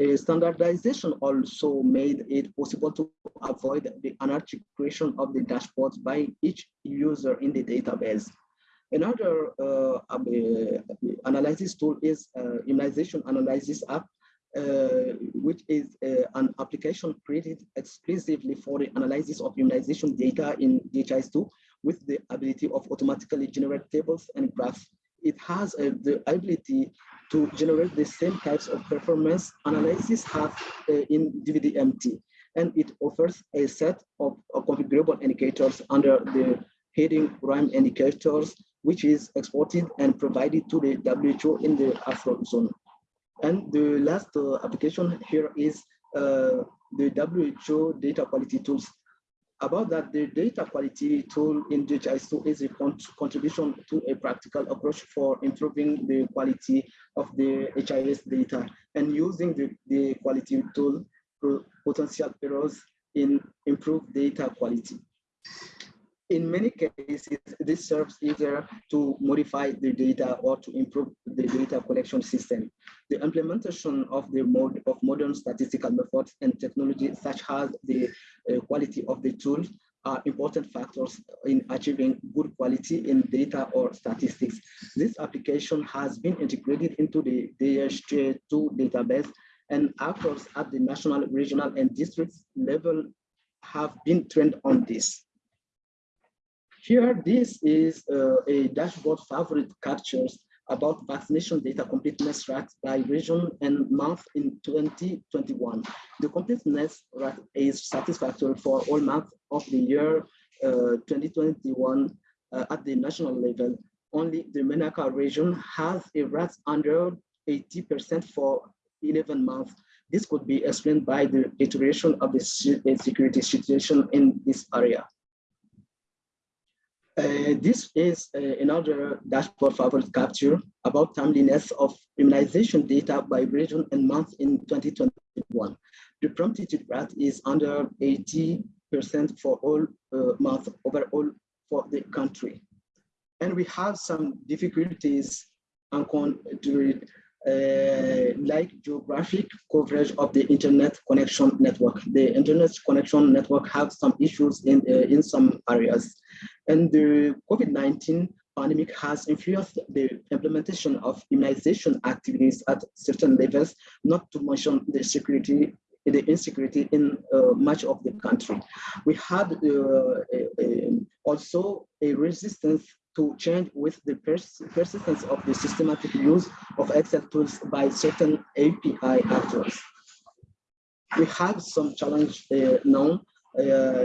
A standardization also made it possible to avoid the anarchic creation of the dashboards by each user in the database. Another uh, uh, analysis tool is uh, immunization analysis app uh, which is uh, an application created exclusively for the analysis of immunization data in DHIS2 with the ability of automatically generate tables and graphs. It has uh, the ability to generate the same types of performance analysis have in DVDMT, and it offers a set of, configurable indicators under the heading RIME indicators, which is exported and provided to the WHO in the Afro zone. And the last uh, application here is uh, the WHO data quality tools. About that, the data quality tool in DHIS2 is a contribution to a practical approach for improving the quality of the HIS data and using the, the quality tool potential errors in improved data quality in many cases, this serves either to modify the data or to improve the data collection system. The implementation of the mode of modern statistical methods and technology, such as the uh, quality of the tool, are important factors in achieving good quality in data or statistics. This application has been integrated into the DHIS2 database and actors at the national, regional, and district level have been trained on this. Here, this is uh, a dashboard favorite captures about vaccination data completeness rate by region and month in 2021. The completeness rate is satisfactory for all months of the year uh, 2021 uh, at the national level. Only the Menaka region has a rate under 80% for 11 months. This could be explained by the deterioration of the security situation in this area. Uh, this is uh, another dashboard favorite capture about timeliness of immunization data by region and month in 2021. The promptitude rate is under 80% for all uh, months overall for the country. And we have some difficulties to uh, like geographic coverage of the internet connection network. The internet connection network have some issues in, uh, in some areas. And the COVID-19 pandemic has influenced the implementation of immunization activities at certain levels, not to mention the security the insecurity in uh, much of the country. We had uh, a, a, also a resistance to change with the pers persistence of the systematic use of Excel tools by certain API actors. We have some challenge uh, now, uh,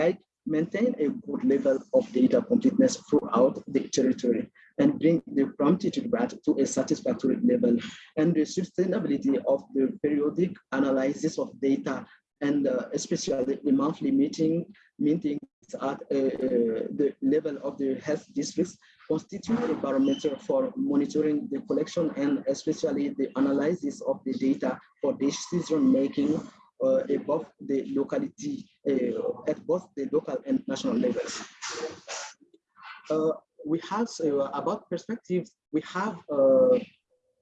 like maintain a good level of data completeness throughout the territory and bring the promptitude to a satisfactory level and the sustainability of the periodic analysis of data and uh, especially the monthly meeting meetings at uh, uh, the level of the health districts constitute a barometer for monitoring the collection and especially the analysis of the data for decision making uh, above the locality uh, at both the local and national levels. Uh, we have about perspectives. We have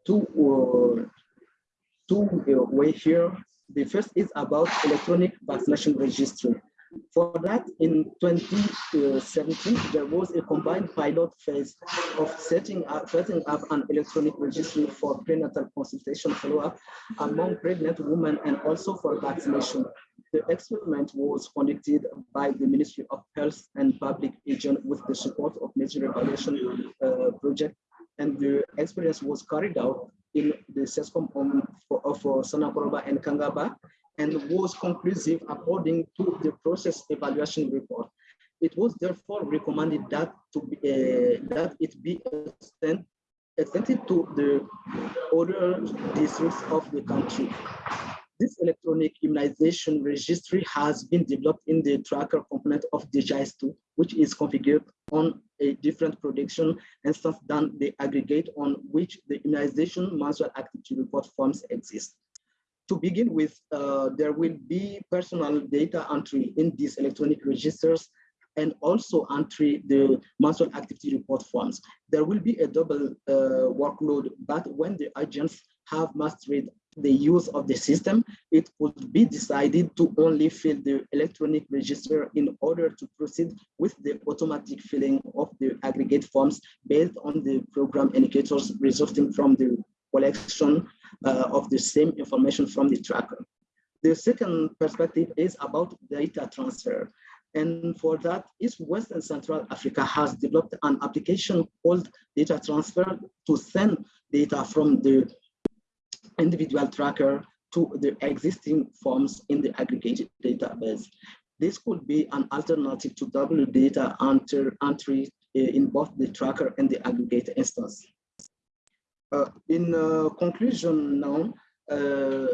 two two way here. The first is about electronic vaccination registry. For that, in 2017, there was a combined pilot phase of setting up, setting up an electronic registry for prenatal consultation follow-up among pregnant women and also for vaccination. The experiment was conducted by the Ministry of Health and Public Hygiene with the support of MEASURE Evaluation uh, Project, and the experience was carried out in the SESCOM of, of Sanakoroba and Kangaba, and was conclusive according to the process evaluation report. It was therefore recommended that to be, uh, that it be extend, extended to the other districts of the country. This electronic immunization registry has been developed in the tracker component of DHIS2, which is configured on a different production instance than the aggregate on which the immunization manual activity report forms exist to begin with, uh, there will be personal data entry in these electronic registers and also entry the manual activity report forms. There will be a double uh, workload, but when the agents have mastered the use of the system, it would be decided to only fill the electronic register in order to proceed with the automatic filling of the aggregate forms based on the program indicators resulting from the collection of the same information from the tracker. The second perspective is about data transfer. And for that, East West and Central Africa has developed an application called data transfer to send data from the individual tracker to the existing forms in the aggregated database. This could be an alternative to double data entry uh, in both the tracker and the aggregate instance. Uh, in uh, conclusion now, uh,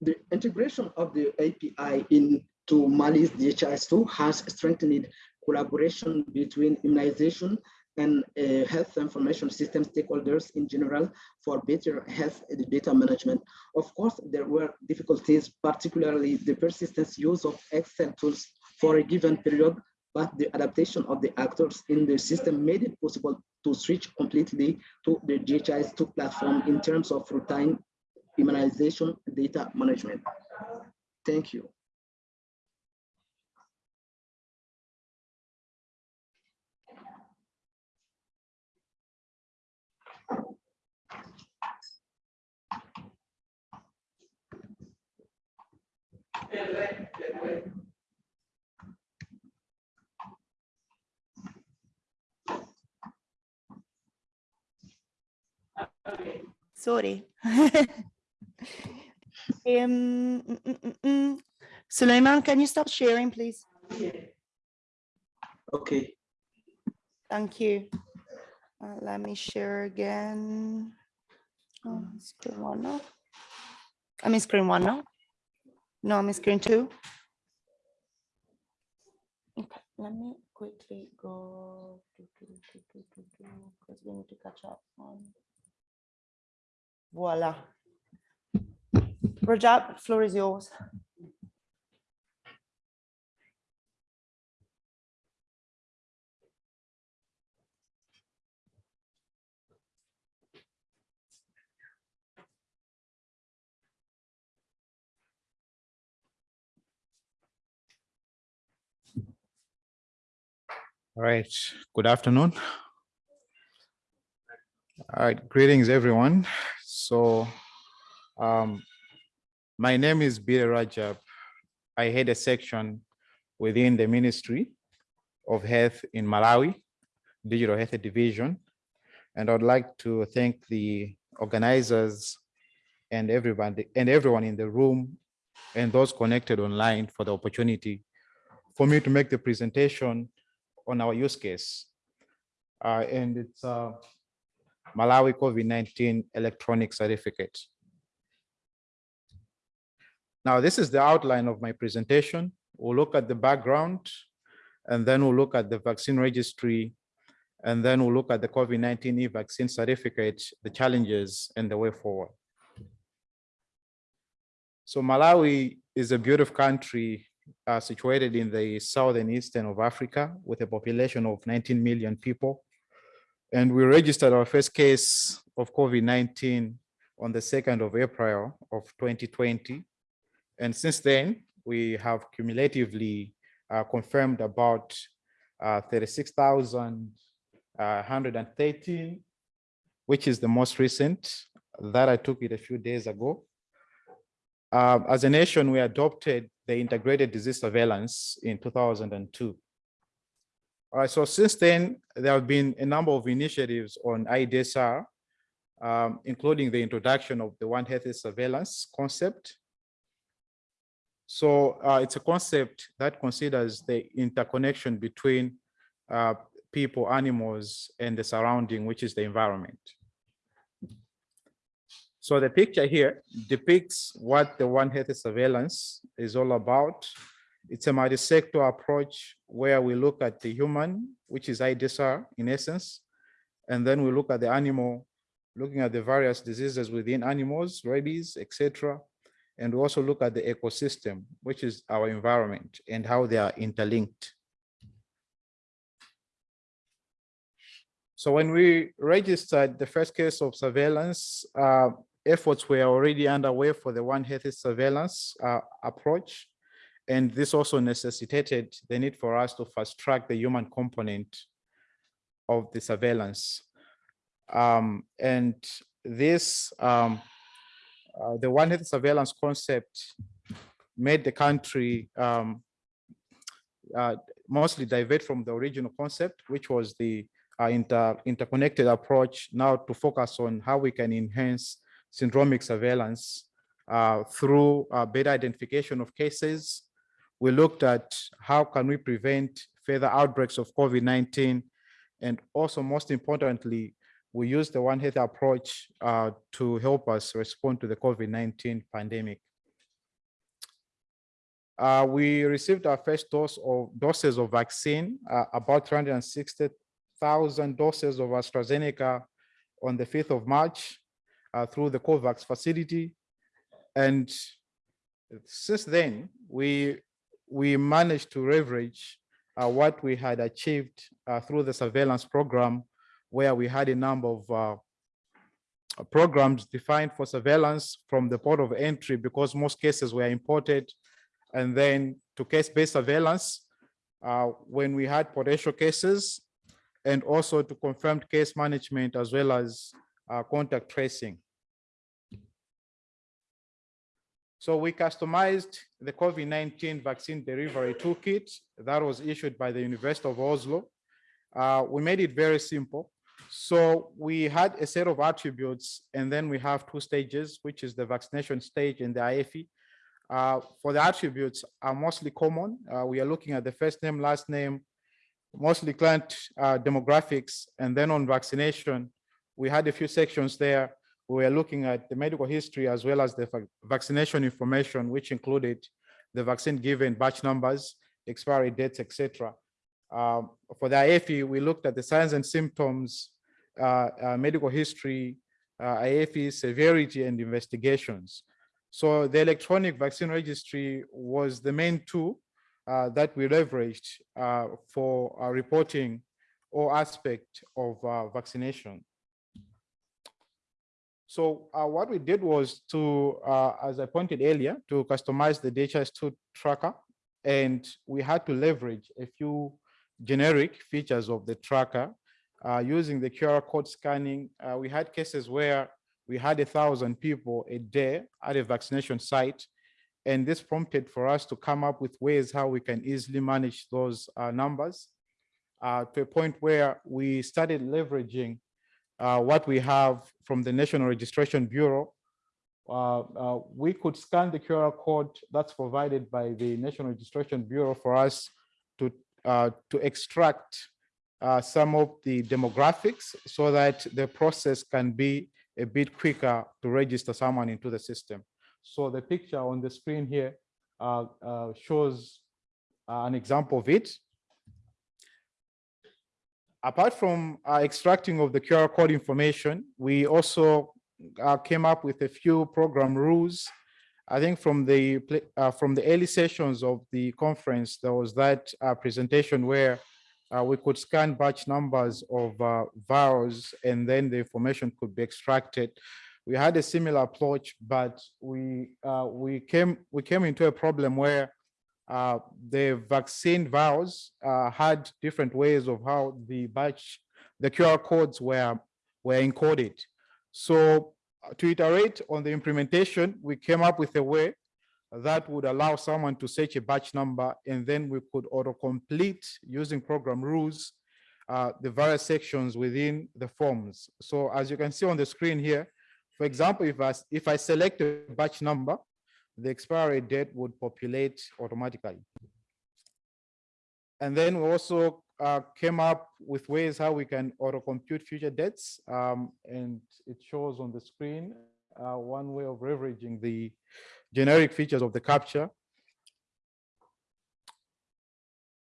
the integration of the API into Mali's DHIS2 has strengthened collaboration between immunization and uh, health information system stakeholders in general for better health data management. Of course, there were difficulties, particularly the persistent use of Excel tools for a given period but the adaptation of the actors in the system made it possible to switch completely to the DHIS two platform in terms of routine immunization data management. Thank you. Yeah. Yeah. Sorry. Um, mm, mm, mm, mm. Suleiman, can you stop sharing, please? Okay. Thank you. Uh, let me share again. Oh, screen one now. I'm in screen one now. No, I'm in screen two. Okay, let me quickly go. Because we need to catch up on. Voila. Rajab, floor is yours. All right, good afternoon. All right, greetings, everyone. So um, my name is Bir Rajab. I head a section within the Ministry of Health in Malawi, Digital Health Division. And I'd like to thank the organizers and everybody and everyone in the room and those connected online for the opportunity for me to make the presentation on our use case. Uh, and it's uh, Malawi COVID-19 electronic certificate. Now, this is the outline of my presentation. We'll look at the background, and then we'll look at the vaccine registry, and then we'll look at the COVID-19 e-vaccine certificate, the challenges, and the way forward. So Malawi is a beautiful country uh, situated in the southern eastern of Africa with a population of 19 million people. And we registered our first case of COVID-19 on the 2nd of April of 2020. And since then, we have cumulatively uh, confirmed about uh, 36,113, which is the most recent. That I took it a few days ago. Uh, as a nation, we adopted the integrated disease surveillance in 2002. All right, so since then, there have been a number of initiatives on IDSR, um, including the introduction of the One Health surveillance concept. So uh, it's a concept that considers the interconnection between uh, people, animals, and the surrounding, which is the environment. So the picture here depicts what the One Health surveillance is all about. It's a multi-sector approach where we look at the human, which is IDSR in essence, and then we look at the animal, looking at the various diseases within animals, rabies, etc. And we also look at the ecosystem, which is our environment and how they are interlinked. So when we registered the first case of surveillance, uh, efforts were already underway for the One Health surveillance uh, approach. And this also necessitated the need for us to fast track the human component of the surveillance. Um, and this, um, uh, the One Health surveillance concept made the country um, uh, mostly divert from the original concept, which was the uh, inter interconnected approach now to focus on how we can enhance syndromic surveillance uh, through uh, better identification of cases. We looked at how can we prevent further outbreaks of COVID-19 and also most importantly, we use the One Health approach uh, to help us respond to the COVID-19 pandemic. Uh, we received our first dose of doses of vaccine, uh, about 360,000 doses of AstraZeneca on the 5th of March uh, through the COVAX facility. And since then, we, we managed to leverage uh, what we had achieved uh, through the surveillance program, where we had a number of uh, programs defined for surveillance from the port of entry because most cases were imported and then to case-based surveillance uh, when we had potential cases and also to confirmed case management as well as uh, contact tracing. So we customized the COVID-19 vaccine delivery toolkit that was issued by the University of Oslo. Uh, we made it very simple. So we had a set of attributes and then we have two stages, which is the vaccination stage and the AEFI. Uh, for the attributes are mostly common. Uh, we are looking at the first name, last name, mostly client uh, demographics, and then on vaccination, we had a few sections there. We were looking at the medical history as well as the vaccination information, which included the vaccine given, batch numbers, expiry dates, etc. Um, for the AEFI, we looked at the signs and symptoms, uh, uh, medical history, uh, AEFI severity and investigations. So the electronic vaccine registry was the main tool uh, that we leveraged uh, for uh, reporting all aspect of uh, vaccination. So uh, what we did was to, uh, as I pointed earlier, to customize the DHIS2 tracker, and we had to leverage a few generic features of the tracker uh, using the QR code scanning. uh, we had cases where we had a thousand people a day at a vaccination site. And this prompted for us to come up with ways how we can easily manage those uh, numbers uh, to a point where we started leveraging uh, what we have from the National Registration Bureau. Uh, uh, we could scan the QR code that's provided by the National Registration Bureau for us to, uh, to extract uh, some of the demographics so that the process can be a bit quicker to register someone into the system. So the picture on the screen here shows an example of it. Apart from uh, extracting of the QR code information, we also uh, came up with a few program rules. I think from the uh, from the early sessions of the conference, there was that uh, presentation where uh, we could scan batch numbers of uh, vials and then the information could be extracted. We had a similar approach, but we we came we came into a problem where uh, the vaccine vials uh, had different ways of how the batch, the QR codes were were encoded. So uh, to iterate on the implementation, we came up with a way that would allow someone to search a batch number and then we could autocomplete using program rules uh, the various sections within the forms. So as you can see on the screen here, for example, if I, if I select a batch number, the expiry date would populate automatically. And then we also uh, came up with ways how we can auto-compute future dates. um, and it shows on the screen uh, one way of leveraging the generic features of the capture.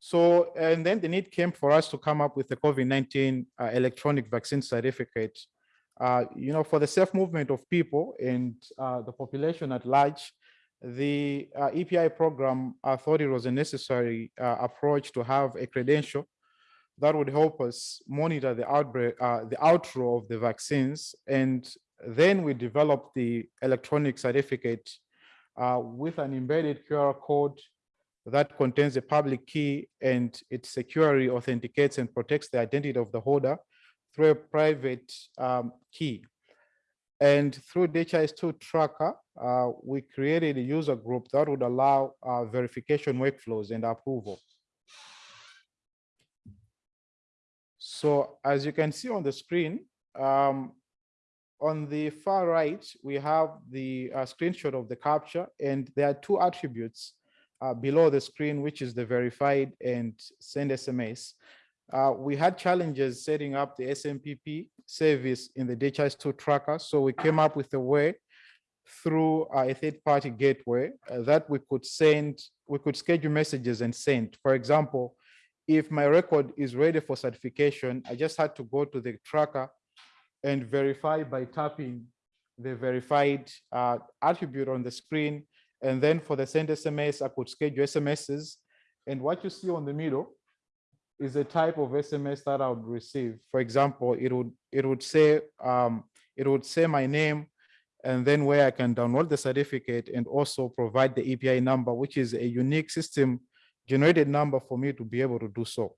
So, and then the need came for us to come up with the COVID-19 uh, electronic vaccine certificate. Uh, you know, for the safe movement of people and uh, the population at large, the uh, EPI program uh, thought it was a necessary uh, approach to have a credential that would help us monitor the outbreak, uh, the outro of the vaccines. And then we developed the electronic certificate uh, with an embedded QR code that contains a public key and it securely authenticates and protects the identity of the holder through a private um, key. And through DHIS2 tracker, uh, we created a user group that would allow uh, verification workflows and approval. So as you can see on the screen, um, on the far right, we have the uh, screenshot of the capture, and there are two attributes uh, below the screen, which is the verified and send SMS. Uh, we had challenges setting up the SMPP service in the DHIS2 tracker, so we came up with a way through uh, a third-party gateway uh, that we could send, we could schedule messages and send. For example, if my record is ready for certification, I just had to go to the tracker and verify by tapping the verified uh, attribute on the screen. And then for the send SMS, I could schedule SMSs. And what you see on the middle is a type of SMS that I would receive. For example, it would it would say um, it would say my name, and then where I can download the certificate and also provide the API number, which is a unique system generated number for me to be able to do so.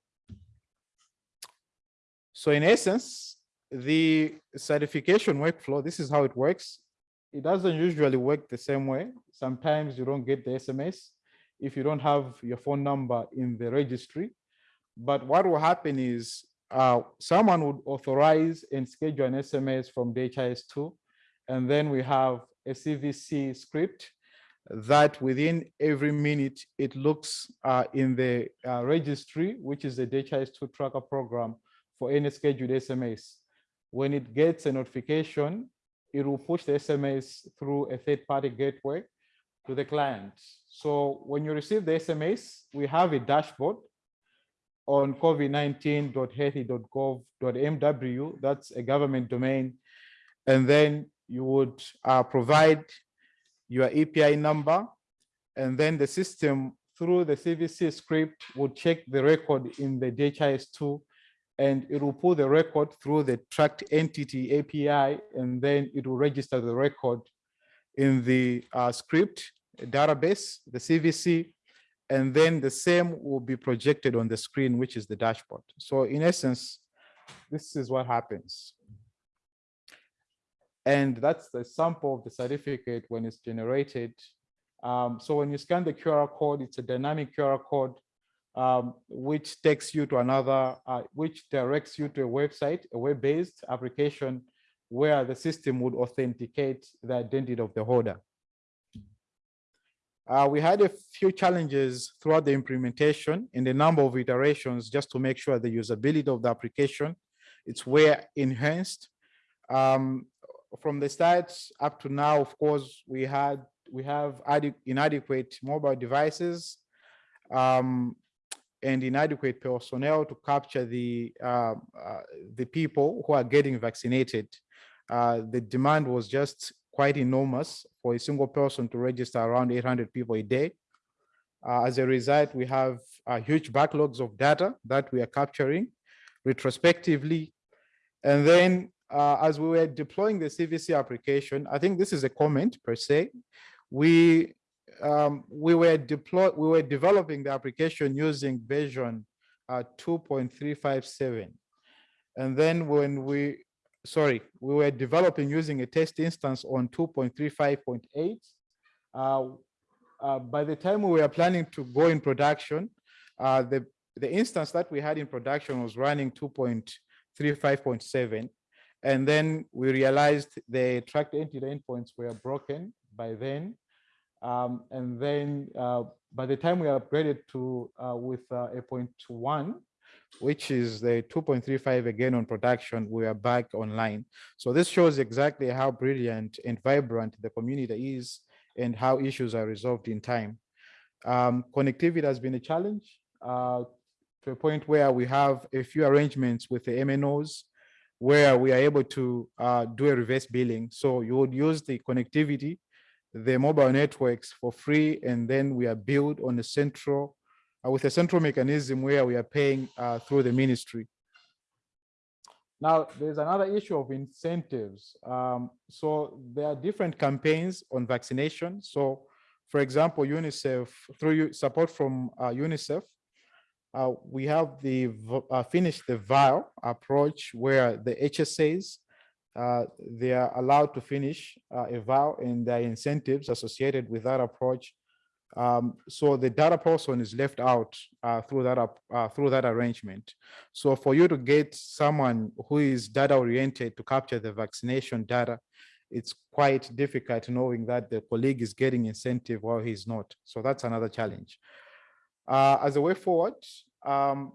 So in essence, the certification workflow, this is how it works. It doesn't usually work the same way. Sometimes you don't get the SMS if you don't have your phone number in the registry. But what will happen is uh, someone would authorize and schedule an SMS from DHIS2. And then we have a CVC script that within every minute it looks uh, in the uh, registry, which is the DHIS2 tracker program for any scheduled SMS. When it gets a notification, it will push the SMS through a third-party gateway to the client. So when you receive the SMS, we have a dashboard on covid19.healthy.gov.mw. That's a government domain. And then you would uh, provide your API number, and then the system through the CVC script would check the record in the DHIS2 and it will pull the record through the tracked entity API, and then it will register the record in the uh, script database, the CVC, and then the same will be projected on the screen, which is the dashboard. So in essence, this is what happens. And that's the sample of the certificate when it's generated. Um, so when you scan the QR code, it's a dynamic QR code, um, which takes you to another, uh, which directs you to a website, a web-based application where the system would authenticate the identity of the holder. Uh, we had a few challenges throughout the implementation in the number of iterations just to make sure the usability of the application it's where enhanced. Um, from the start up to now, of course, we had we have inadequate mobile devices um, and inadequate personnel to capture the uh, uh, the people who are getting vaccinated. Uh, the demand was just quite enormous for a single person to register around 800 people a day. Uh, as a result, we have uh, huge backlogs of data that we are capturing retrospectively. And then uh, as we were deploying the CVC application, I think this is a comment per se. We um, we were deploy we were developing the application using version uh, 2.357, and then when we sorry we were developing using a test instance on 2.35.8. Uh, uh, by the time we were planning to go in production, uh, the the instance that we had in production was running 2.35.7 and then we realized the tracked entity endpoints were broken by then. Um, and then uh, by the time we upgraded to uh, with uh, a point one, which is the 2.35 again on production, we are back online. So this shows exactly how brilliant and vibrant the community is and how issues are resolved in time. Um, connectivity has been a challenge uh, to a point where we have a few arrangements with the MNOs where we are able to uh, do a reverse billing. So you would use the connectivity, the mobile networks for free, and then we are billed on a central, with a central mechanism where we are paying uh, through the ministry. Now, there's another issue of incentives. Um, so there are different campaigns on vaccination. So for example, UNICEF, through support from uh, UNICEF, uh, we have the uh, finish the vial approach where the HSAs uh, they are allowed to finish uh, a vial and there are incentives associated with that approach. Um, so the data person is left out uh, through that uh, through that arrangement. So for you to get someone who is data oriented to capture the vaccination data, it's quite difficult knowing that the colleague is getting incentive while he's not. So that's another challenge. Uh, as a way forward, um,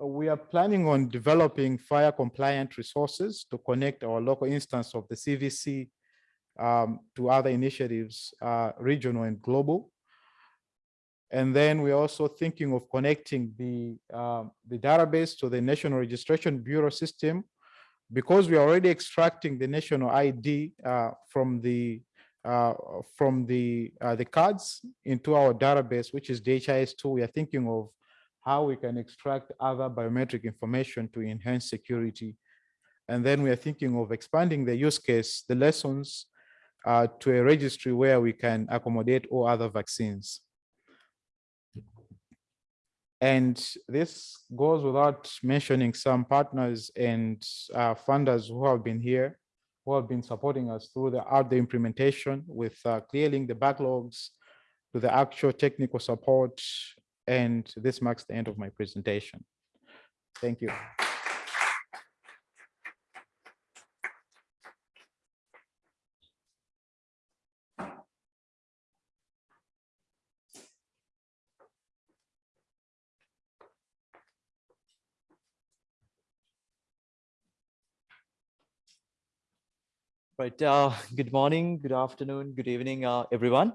we are planning on developing FHIR compliant resources to connect our local instance of the CVC um, to other initiatives, uh, regional and global. And then we're also thinking of connecting the, uh, the database to the National Registration Bureau system because we are already extracting the national ID uh, from the uh, from the uh, the cards into our database, which is DHIS2. We are thinking of how we can extract other biometric information to enhance security. And then we are thinking of expanding the use case, the lessons uh, to a registry where we can accommodate all other vaccines. And this goes without mentioning some partners and uh, funders who have been here, who have been supporting us through the out the implementation with uh, clearing the backlogs to the actual technical support and this marks the end of my presentation. Thank you. Right. Uh, good morning, good afternoon, good evening, uh, everyone.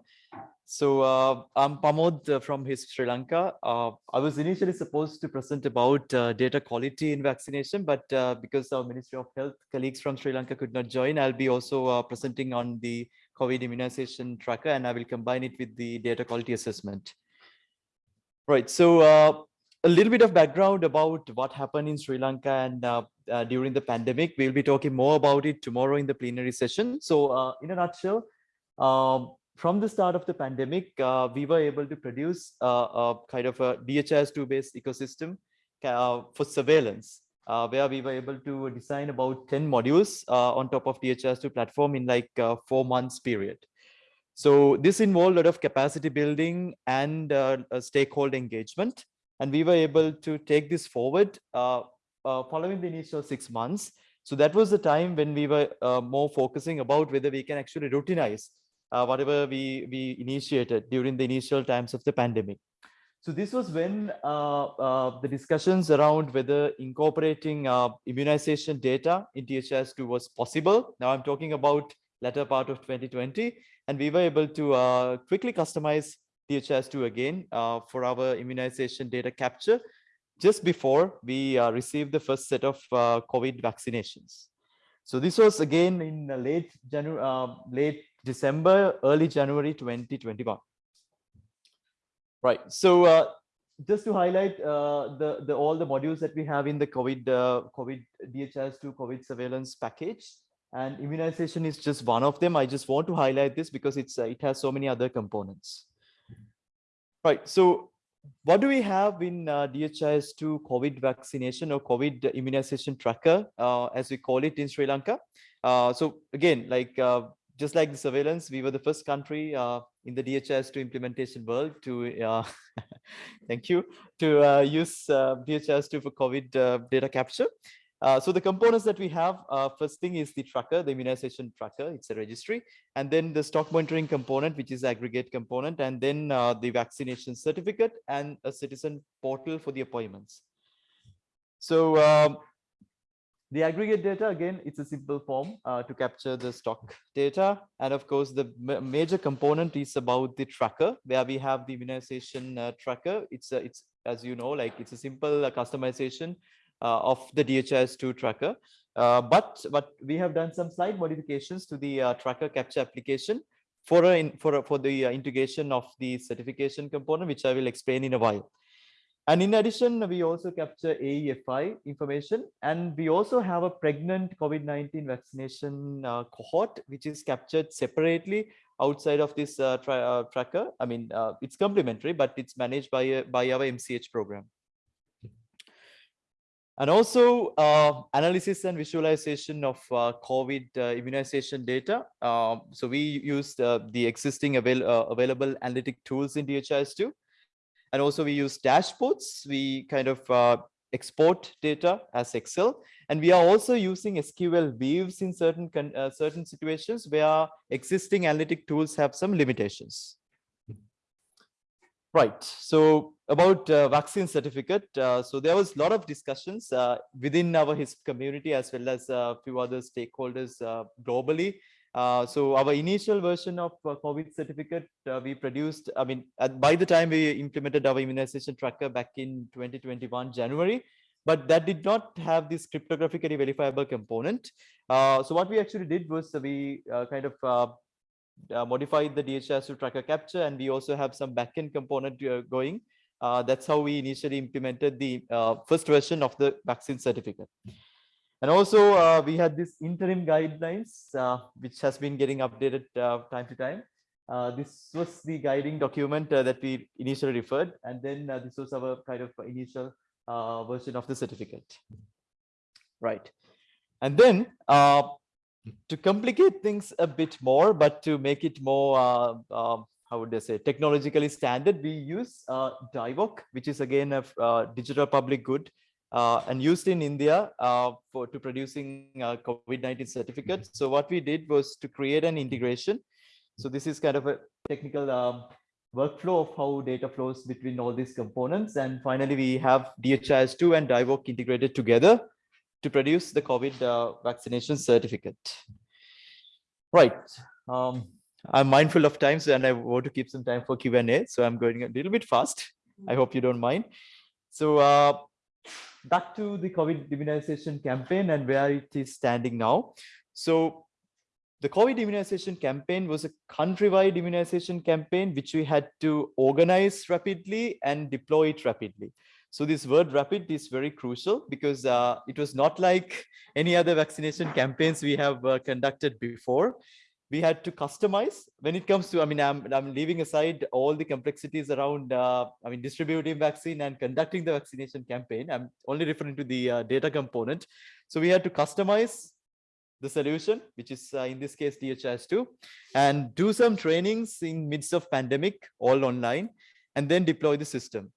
So uh, I'm Pamod uh, from HISP Sri Lanka. Uh, I was initially supposed to present about uh, data quality in vaccination, but because our Ministry of Health colleagues from Sri Lanka could not join, I'll be also presenting on the COVID immunization tracker, and I will combine it with the data quality assessment. Right. So a little bit of background about what happened in Sri Lanka and uh, uh, during the pandemic. We'll be talking more about it tomorrow in the plenary session. So uh, in a nutshell, um, from the start of the pandemic, uh, we were able to produce uh, a kind of a DHIS2 based ecosystem uh, for surveillance, where we were able to design about 10 modules on top of DHIS2 platform in like four months period. So this involved a lot of capacity building and stakeholder engagement. And we were able to take this forward uh, uh, following the initial six months. So that was the time when we were uh, more focusing about whether we can actually routinize uh, whatever we, we initiated during the initial times of the pandemic. So this was when uh, uh, the discussions around whether incorporating immunization data in DHIS2 was possible. Now I'm talking about latter part of 2020, and we were able to uh, quickly customize DHIS2 again uh, for our immunization data capture just before we uh, received the first set of uh, COVID vaccinations. So this was again in late January, uh, late December, early January 2021. Right. So uh, just to highlight uh, the the all the modules that we have in the COVID COVID DHIS2 COVID surveillance package, and immunization is just one of them. I just want to highlight this because it's it has so many other components. Right. So what do we have in uh, DHIS2 COVID vaccination or COVID immunization tracker, uh, as we call it in Sri Lanka? Uh, so again, like uh, just like the surveillance, we were the first country uh, in the DHIS2 implementation world to, uh, thank you, to use uh, DHIS2 for COVID data capture. Uh, so the components that we have, uh, first thing is the tracker, the immunization tracker, it's a registry, and then the stock monitoring component, which is aggregate component, and then uh, the vaccination certificate and a citizen portal for the appointments. So um, the aggregate data, again, it's a simple form uh, to capture the stock data. And of course, the ma- major component is about the tracker, where we have the immunization uh, tracker. It's, a, it's as you know, like it's a simple customization of the DHIS2 tracker. Uh, but but we have done some slight modifications to the uh, tracker capture application for a, for a, for the uh, integration of the certification component, which I will explain in a while. And in addition, we also capture AEFI information, and we also have a pregnant COVID-19 vaccination uh, cohort, which is captured separately outside of this uh, tra uh, tracker. I mean, uh, it's complementary, but it's managed by, uh, by our MCH program. And also uh, analysis and visualization of uh, COVID uh, immunization data. Um, so we used uh, the existing avail uh, available analytic tools in DHIS2. And also we use dashboards. We kind of uh, export data as Excel. And we are also using SQL views in certain, uh, certain situations where existing analytic tools have some limitations. Right. So about uh, vaccine certificate. Uh, so there was a lot of discussions uh, within our HISP community as well as a few other stakeholders uh, globally. Uh, so our initial version of uh, COVID certificate uh, we produced, I mean, at, by the time we implemented our immunization tracker back in 2021 January, but that did not have this cryptographically verifiable component. Uh, so what we actually did was we uh, kind of uh, modified the DHIS2 tracker capture, and we also have some backend component uh, going. Uh, that's how we initially implemented the uh, first version of the vaccine certificate. And also uh, we had this interim guidelines, which has been getting updated time to time. This was the guiding document that we initially referred, and then this was our kind of initial version of the certificate. Right. And then to complicate things a bit more, but to make it more, uh, um, how would I say, technologically standard, we use uh, DIVOC, which is again a uh, digital public good uh, and used in India uh, for to producing uh, COVID-19 certificates. So what we did was to create an integration. So this is kind of a technical um, workflow of how data flows between all these components. And finally, we have DHIS2 and DIVOC integrated together to produce the COVID uh, vaccination certificate. Right. Um, I'm mindful of time, so and I want to keep some time for Q and A, so I'm going a little bit fast. I hope you don't mind. So uh, back to the COVID immunization campaign and where it is standing now. So the COVID immunization campaign was a countrywide immunization campaign, which we had to organize rapidly and deploy it rapidly. So this word rapid is very crucial because uh, it was not like any other vaccination campaigns we have uh, conducted before. We had to customize when it comes to, I mean, I'm, I'm leaving aside all the complexities around, uh, I mean, distributing vaccine and conducting the vaccination campaign. I'm only referring to the uh, data component. So we had to customize the solution, which is uh, in this case DHIS2, and do some trainings in midst of pandemic, all online, and then deploy the system.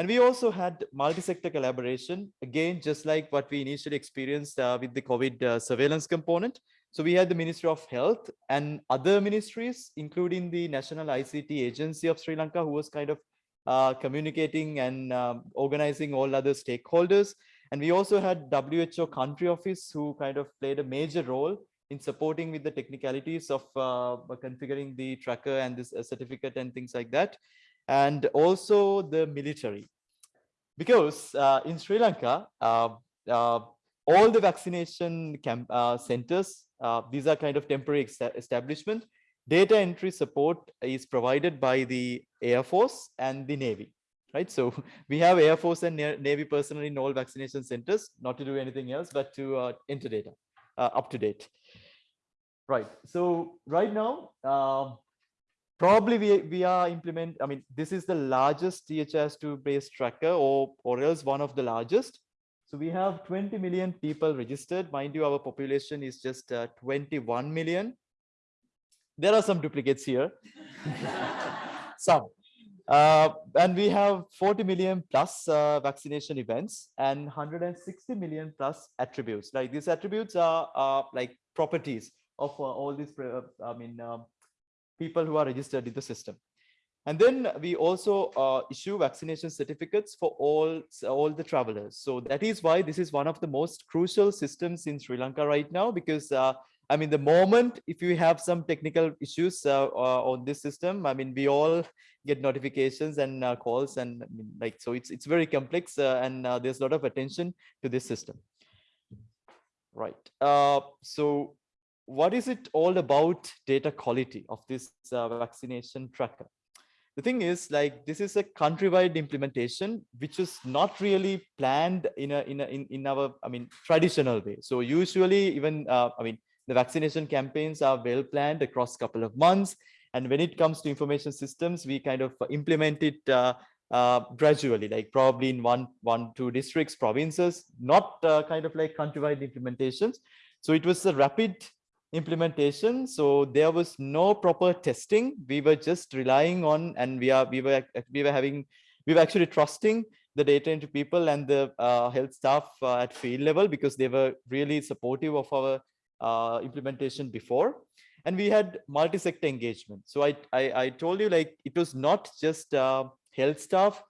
And we also had multi-sector collaboration, again, just like what we initially experienced uh, with the COVID uh, surveillance component. So we had the Ministry of Health and other ministries, including the National ICT Agency of Sri Lanka, who was kind of uh, communicating and um, organizing all other stakeholders. And we also had WHO country office who kind of played a major role in supporting with the technicalities of uh, configuring the tracker and this uh, certificate and things like that. And also the military. Because uh, in Sri Lanka, uh, uh, all the vaccination camp uh, centers, these are kind of temporary establishment. Data entry support is provided by the Air Force and the Navy right? So we have Air Force and Navy personnel in all vaccination centers, not to do anything else, but to uh, enter data uh, up to date. Right. So right now, uh, probably we, we are implement, I mean, this is the largest DHIS2 based tracker or, or else one of the largest. So we have 20 million people registered. Mind you, our population is just uh, 21 million. There are some duplicates here. some. Uh, and we have 40 million plus uh, vaccination events and 160 million plus attributes. Like these attributes are, are like properties of uh, all these, uh, I mean, um, people who are registered in the system. And then we also uh, issue vaccination certificates for all, all the travelers. So that is why this is one of the most crucial systems in Sri Lanka right now, because uh, I mean, the moment if you have some technical issues uh, uh, on this system, I mean, we all get notifications and uh, calls and I mean, like, so it's, it's very complex uh, and there's a lot of attention to this system. Right. So what is it all about data quality of this vaccination tracker? The thing is like, this is a countrywide implementation, which is not really planned in a, in a, in, in our, I mean, traditional way. So usually even, I mean, the vaccination campaigns are well planned across a couple of months. And when it comes to information systems, we kind of implement it uh, uh, gradually, like probably in one, one, two districts, provinces, not uh, kind of like countrywide implementations. So it was a rapid implementation. So there was no proper testing. We were just relying on, and we are, we were, we were having, we were actually trusting the data into people and the uh, health staff uh, at field level because they were really supportive of our uh, implementation before and we had multi-sector engagement so I, I, I told you like it was not just uh, health staff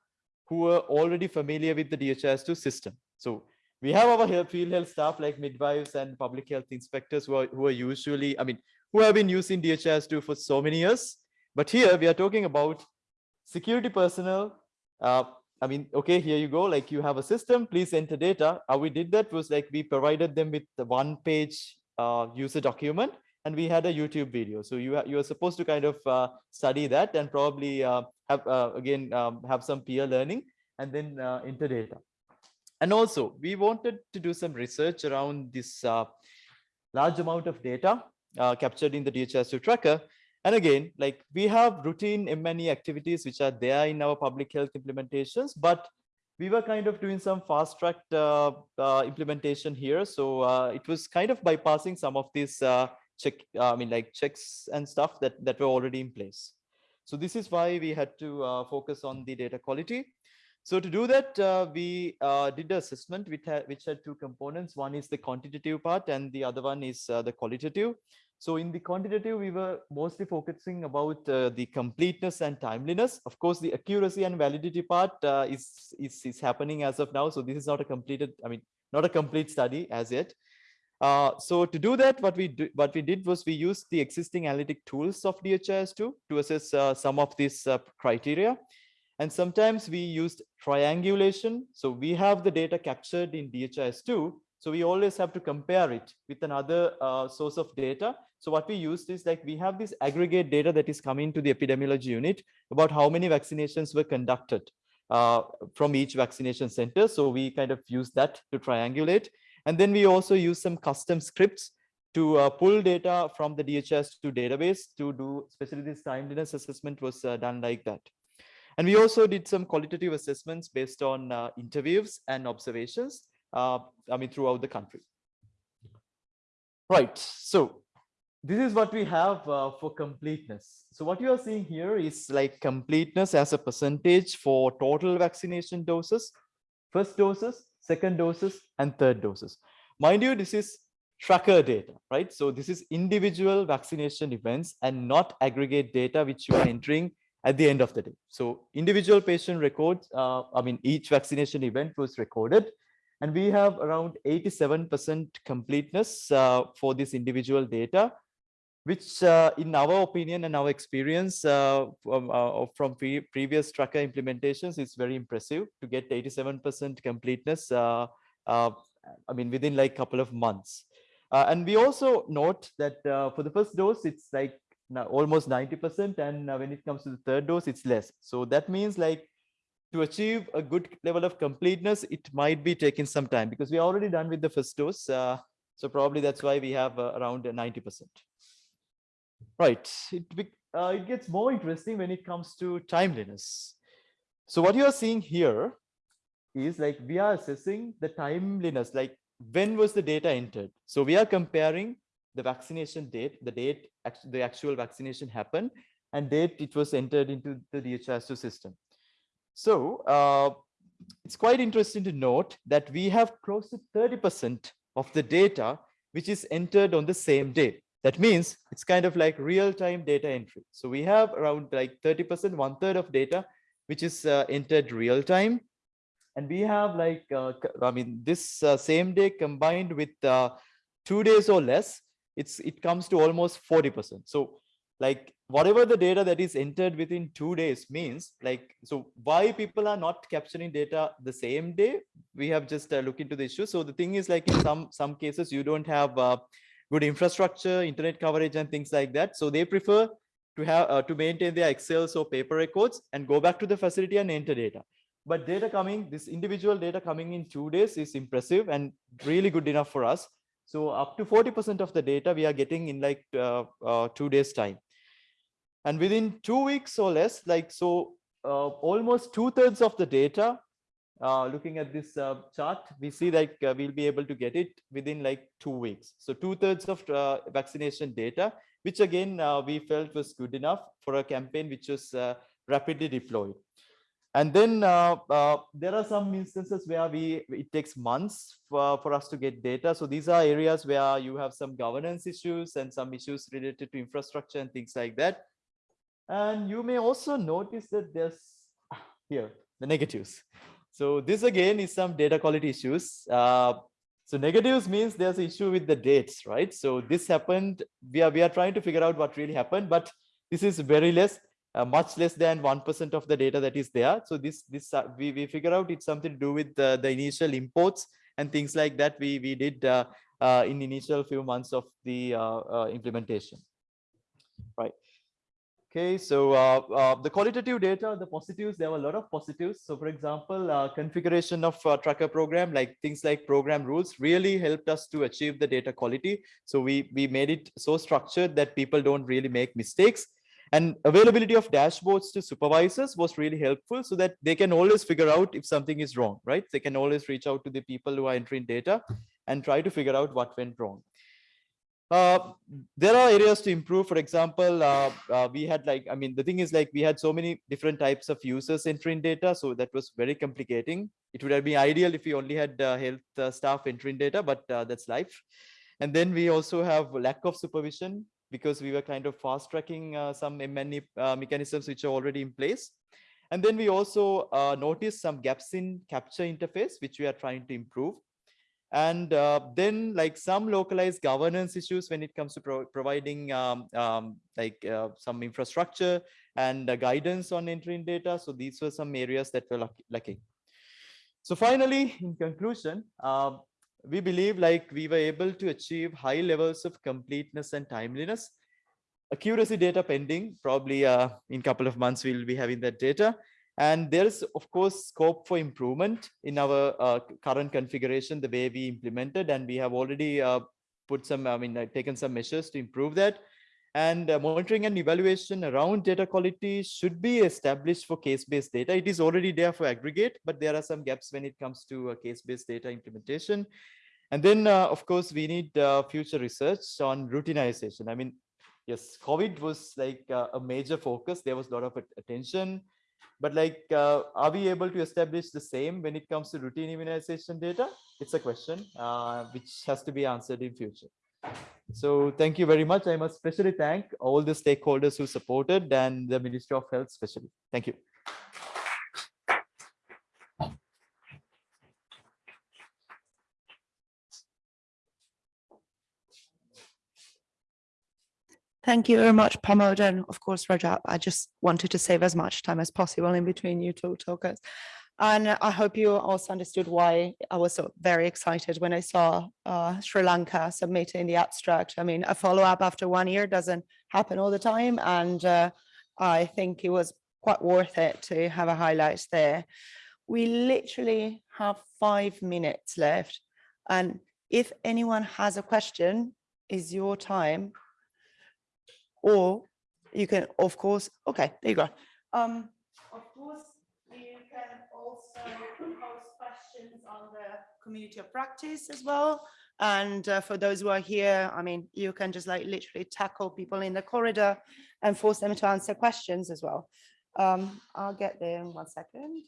who were already familiar with the DHIS2 system so we have our health, field health staff like midwives and public health inspectors who are, who are usually i mean who have been using DHIS2 for so many years but here we are talking about security personnel uh, I mean, okay, here you go. Like you have a system, please enter data. How we did that was like we provided them with the one page uh, user document and we had a YouTube video. So you, you are supposed to kind of uh, study that and probably uh, have, uh, again, um, have some peer learning and then uh, enter data. And also we wanted to do some research around this uh, large amount of data captured in the DHIS2 tracker. And again, like we have routine M&E activities which are there in our public health implementations, but we were kind of doing some fast track uh, uh, implementation here. So uh, it was kind of bypassing some of these uh, check, I mean, like checks and stuff that, that were already in place. So this is why we had to uh, focus on the data quality. So to do that, uh, we did the assessment which had, which had two components. One is the quantitative part and the other one is the qualitative. So in the quantitative, we were mostly focusing about uh, the completeness and timeliness. Of course, the accuracy and validity part uh, is, is, is happening as of now. So this is not a completed, I mean, not a complete study as yet. Uh, so to do that, what we do, what we did was we used the existing analytic tools of DHIS2 to assess uh, some of these uh, criteria. And sometimes we used triangulation. So we have the data captured in DHIS2. So we always have to compare it with another uh, source of data. So what we used is like we have this aggregate data that is coming to the epidemiology unit about how many vaccinations were conducted uh, from each vaccination center. So we kind of use that to triangulate. And then we also use some custom scripts to uh, pull data from the DHIS2 database to do, especially this timeliness assessment was uh, done like that. And we also did some qualitative assessments based on uh, interviews and observations, uh, I mean, throughout the country. Right, so this is what we have uh, for completeness. So what you are seeing here is like completeness as a percentage for total vaccination doses, first doses, second doses, and third doses. Mind you, this is tracker data, right? So this is individual vaccination events and not aggregate data which you are entering at the end of the day. So individual patient records, uh, I mean, each vaccination event was recorded and we have around 87% completeness uh, for this individual data which uh, in our opinion and our experience uh, from, uh, from pre previous tracker implementations is very impressive to get 87% completeness, uh, I mean, within like couple of months. And we also note that for the first dose, it's like almost 90%. And when it comes to the third dose, it's less. So that means like to achieve a good level of completeness, it might be taking some time because we are already done with the first dose. so probably that's why we have around 90%. Right, it, uh, it gets more interesting when it comes to timeliness. So what you are seeing here is like we are assessing the timeliness, like when was the data entered? So we are comparing the vaccination date, the date the actual vaccination happened, and date it was entered into the DHIS2 system. So uh, it's quite interesting to note that we have close to 30% of the data which is entered on the same day. That means it's kind of like real-time data entry. So we have around like 30%, one third of data, which is uh, entered real time. And we have like, uh, I mean, this uh, same day combined with uh, two days or less, it's it comes to almost 40%. So like whatever the data that is entered within two days means like, so why people are not capturing data the same day, we have just uh, looked into the issue. So the thing is like in some, some cases, you don't have uh, good infrastructure, internet coverage, and things like that. So they prefer to have uh, to maintain their Excel or paper records and go back to the facility and enter data. But data coming, this individual data coming in two days is impressive and really good enough for us. So up to 40% of the data we are getting in like uh, uh, two days time. And within two weeks or less, like so uh, almost two thirds of the data uh, looking at this uh, chart, we see that uh, we'll be able to get it within like two weeks. So two thirds of vaccination data, which again, we felt was good enough for a campaign which was rapidly deployed. And then there are some instances where we it takes months for, for us to get data. So these are areas where you have some governance issues and some issues related to infrastructure and things like that. And you may also notice that there's here the negatives. So this again is some data quality issues. Uh, so negatives means there's an issue with the dates, right? So this happened, we are, we are trying to figure out what really happened, but this is very less, uh, much less than 1% of the data that is there. So this, this uh, we, we figure out it's something to do with the, the initial imports and things like that we, we did uh, uh, in initial few months of the uh, implementation, right? Okay, so uh, uh, the qualitative data, the positives, there were a lot of positives. So for example, uh, configuration of uh, tracker program, like things like program rules really helped us to achieve the data quality. So we, we made it so structured that people don't really make mistakes. And availability of dashboards to supervisors was really helpful so that they can always figure out if something is wrong, right? They can always reach out to the people who are entering data and try to figure out what went wrong. Uh, there are areas to improve. For example, uh, uh, we had like, I mean, the thing is like we had so many different types of users entering data. So that was very complicating. It would have been ideal if we only had uh, health uh, staff entering data, but that's life. And then we also have lack of supervision because we were kind of fast tracking some many mechanisms which are already in place. And then we also noticed some gaps in capture interface, which we are trying to improve. And uh, then like some localized governance issues when it comes to pro providing um, um, like uh, some infrastructure and uh, guidance on entering data. So these were some areas that were lacking. So finally, in conclusion, uh, we believe like we were able to achieve high levels of completeness and timeliness. Accuracy data pending, probably uh, in a couple of months, we'll be having that data. And there is, of course, scope for improvement in our uh, current configuration, the way we implemented, and we have already uh, put some, I mean, uh, taken some measures to improve that. And uh, monitoring and evaluation around data quality should be established for case-based data. It is already there for aggregate, but there are some gaps when it comes to a case-based data implementation. And then, uh, of course, we need uh, future research on routinization. I mean, yes, COVID was like a major focus. There was a lot of attention but like, uh, are we able to establish the same when it comes to routine immunization data? It's a question uh, which has to be answered in future. So thank you very much. I must especially thank all the stakeholders who supported and the Ministry of Health especially. Thank you. Thank you very much, Pramod, and of course, Rajat. I just wanted to save as much time as possible in between you two talkers. And I hope you also understood why I was so very excited when I saw uh, Sri Lanka submitting the abstract. I mean, a follow-up after one year doesn't happen all the time. And uh, I think it was quite worth it to have a highlight there. We literally have five minutes left. And if anyone has a question, is your time or you can, of course, okay, there you go. Um, of course, post questions on the community of practice as well. And uh, for those who are here, I mean, you can just like literally tackle people in the corridor and force them to answer questions as well. Um, I'll get there in one second.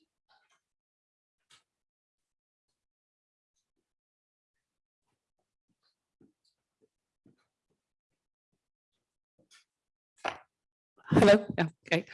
Hello. Yeah, okay.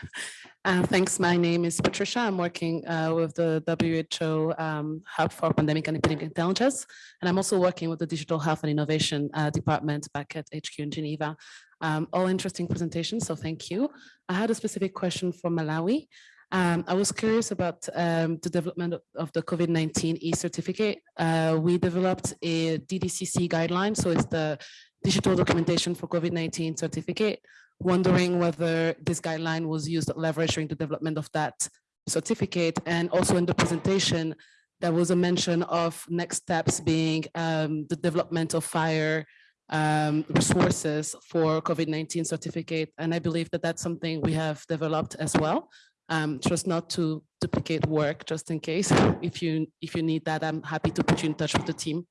Uh, thanks. My name is Patricia. I'm working uh, with the WHO um, Hub for Pandemic and Epidemic Intelligence, and I'm also working with the Digital Health and Innovation uh, Department back at HQ in Geneva. Um, all interesting presentations, so thank you. I had a specific question for Malawi. Um, I was curious about um, the development of the COVID-19 e-certificate. Uh, we developed a DDCC guideline, so it's the digital documentation for COVID-19 certificate wondering whether this guideline was used leverage during the development of that certificate and also in the presentation there was a mention of next steps being um, the development of FHIR um, resources for COVID-19 certificate. And I believe that that's something we have developed as well. Um, just not to duplicate work, just in case. If you if you need that, I'm happy to put you in touch with the team.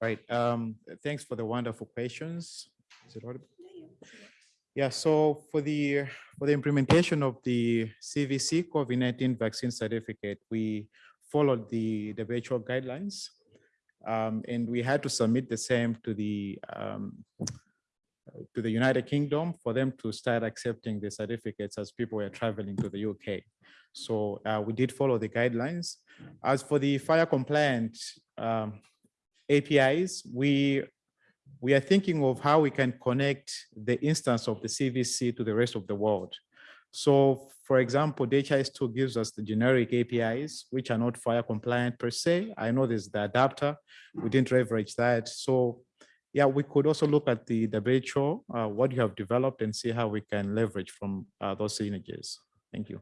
Right. Um, thanks for the wonderful questions. Is it audible? Yeah, so for the for the implementation of the CVC COVID-19 vaccine certificate, we followed the the virtual guidelines, um, and we had to submit the same to the um, to the United Kingdom for them to start accepting the certificates as people were traveling to the UK. So uh, we did follow the guidelines. As for the FHIR compliant um, APIs, we we are thinking of how we can connect the instance of the CVC to the rest of the world. So for example, DHIS2 gives us the generic APIs, which are not FHIR compliant per se. I know there's the adapter. We didn't leverage that. So yeah, we could also look at the WHO, uh, what you have developed and see how we can leverage from uh, those synergies. Thank you.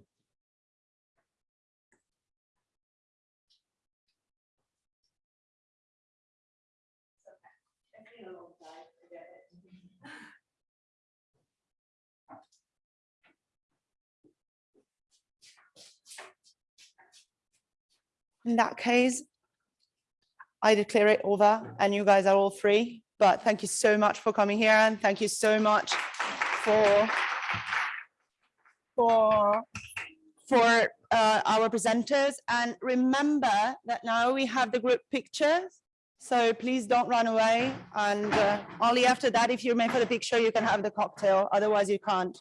In that case, I declare it over and you guys are all free. But thank you so much for coming here and thank you so much for for for uh, our presenters and remember that now we have the group pictures. So please don't run away and uh, only after that, if you remain for the picture, you can have the cocktail. Otherwise you can't.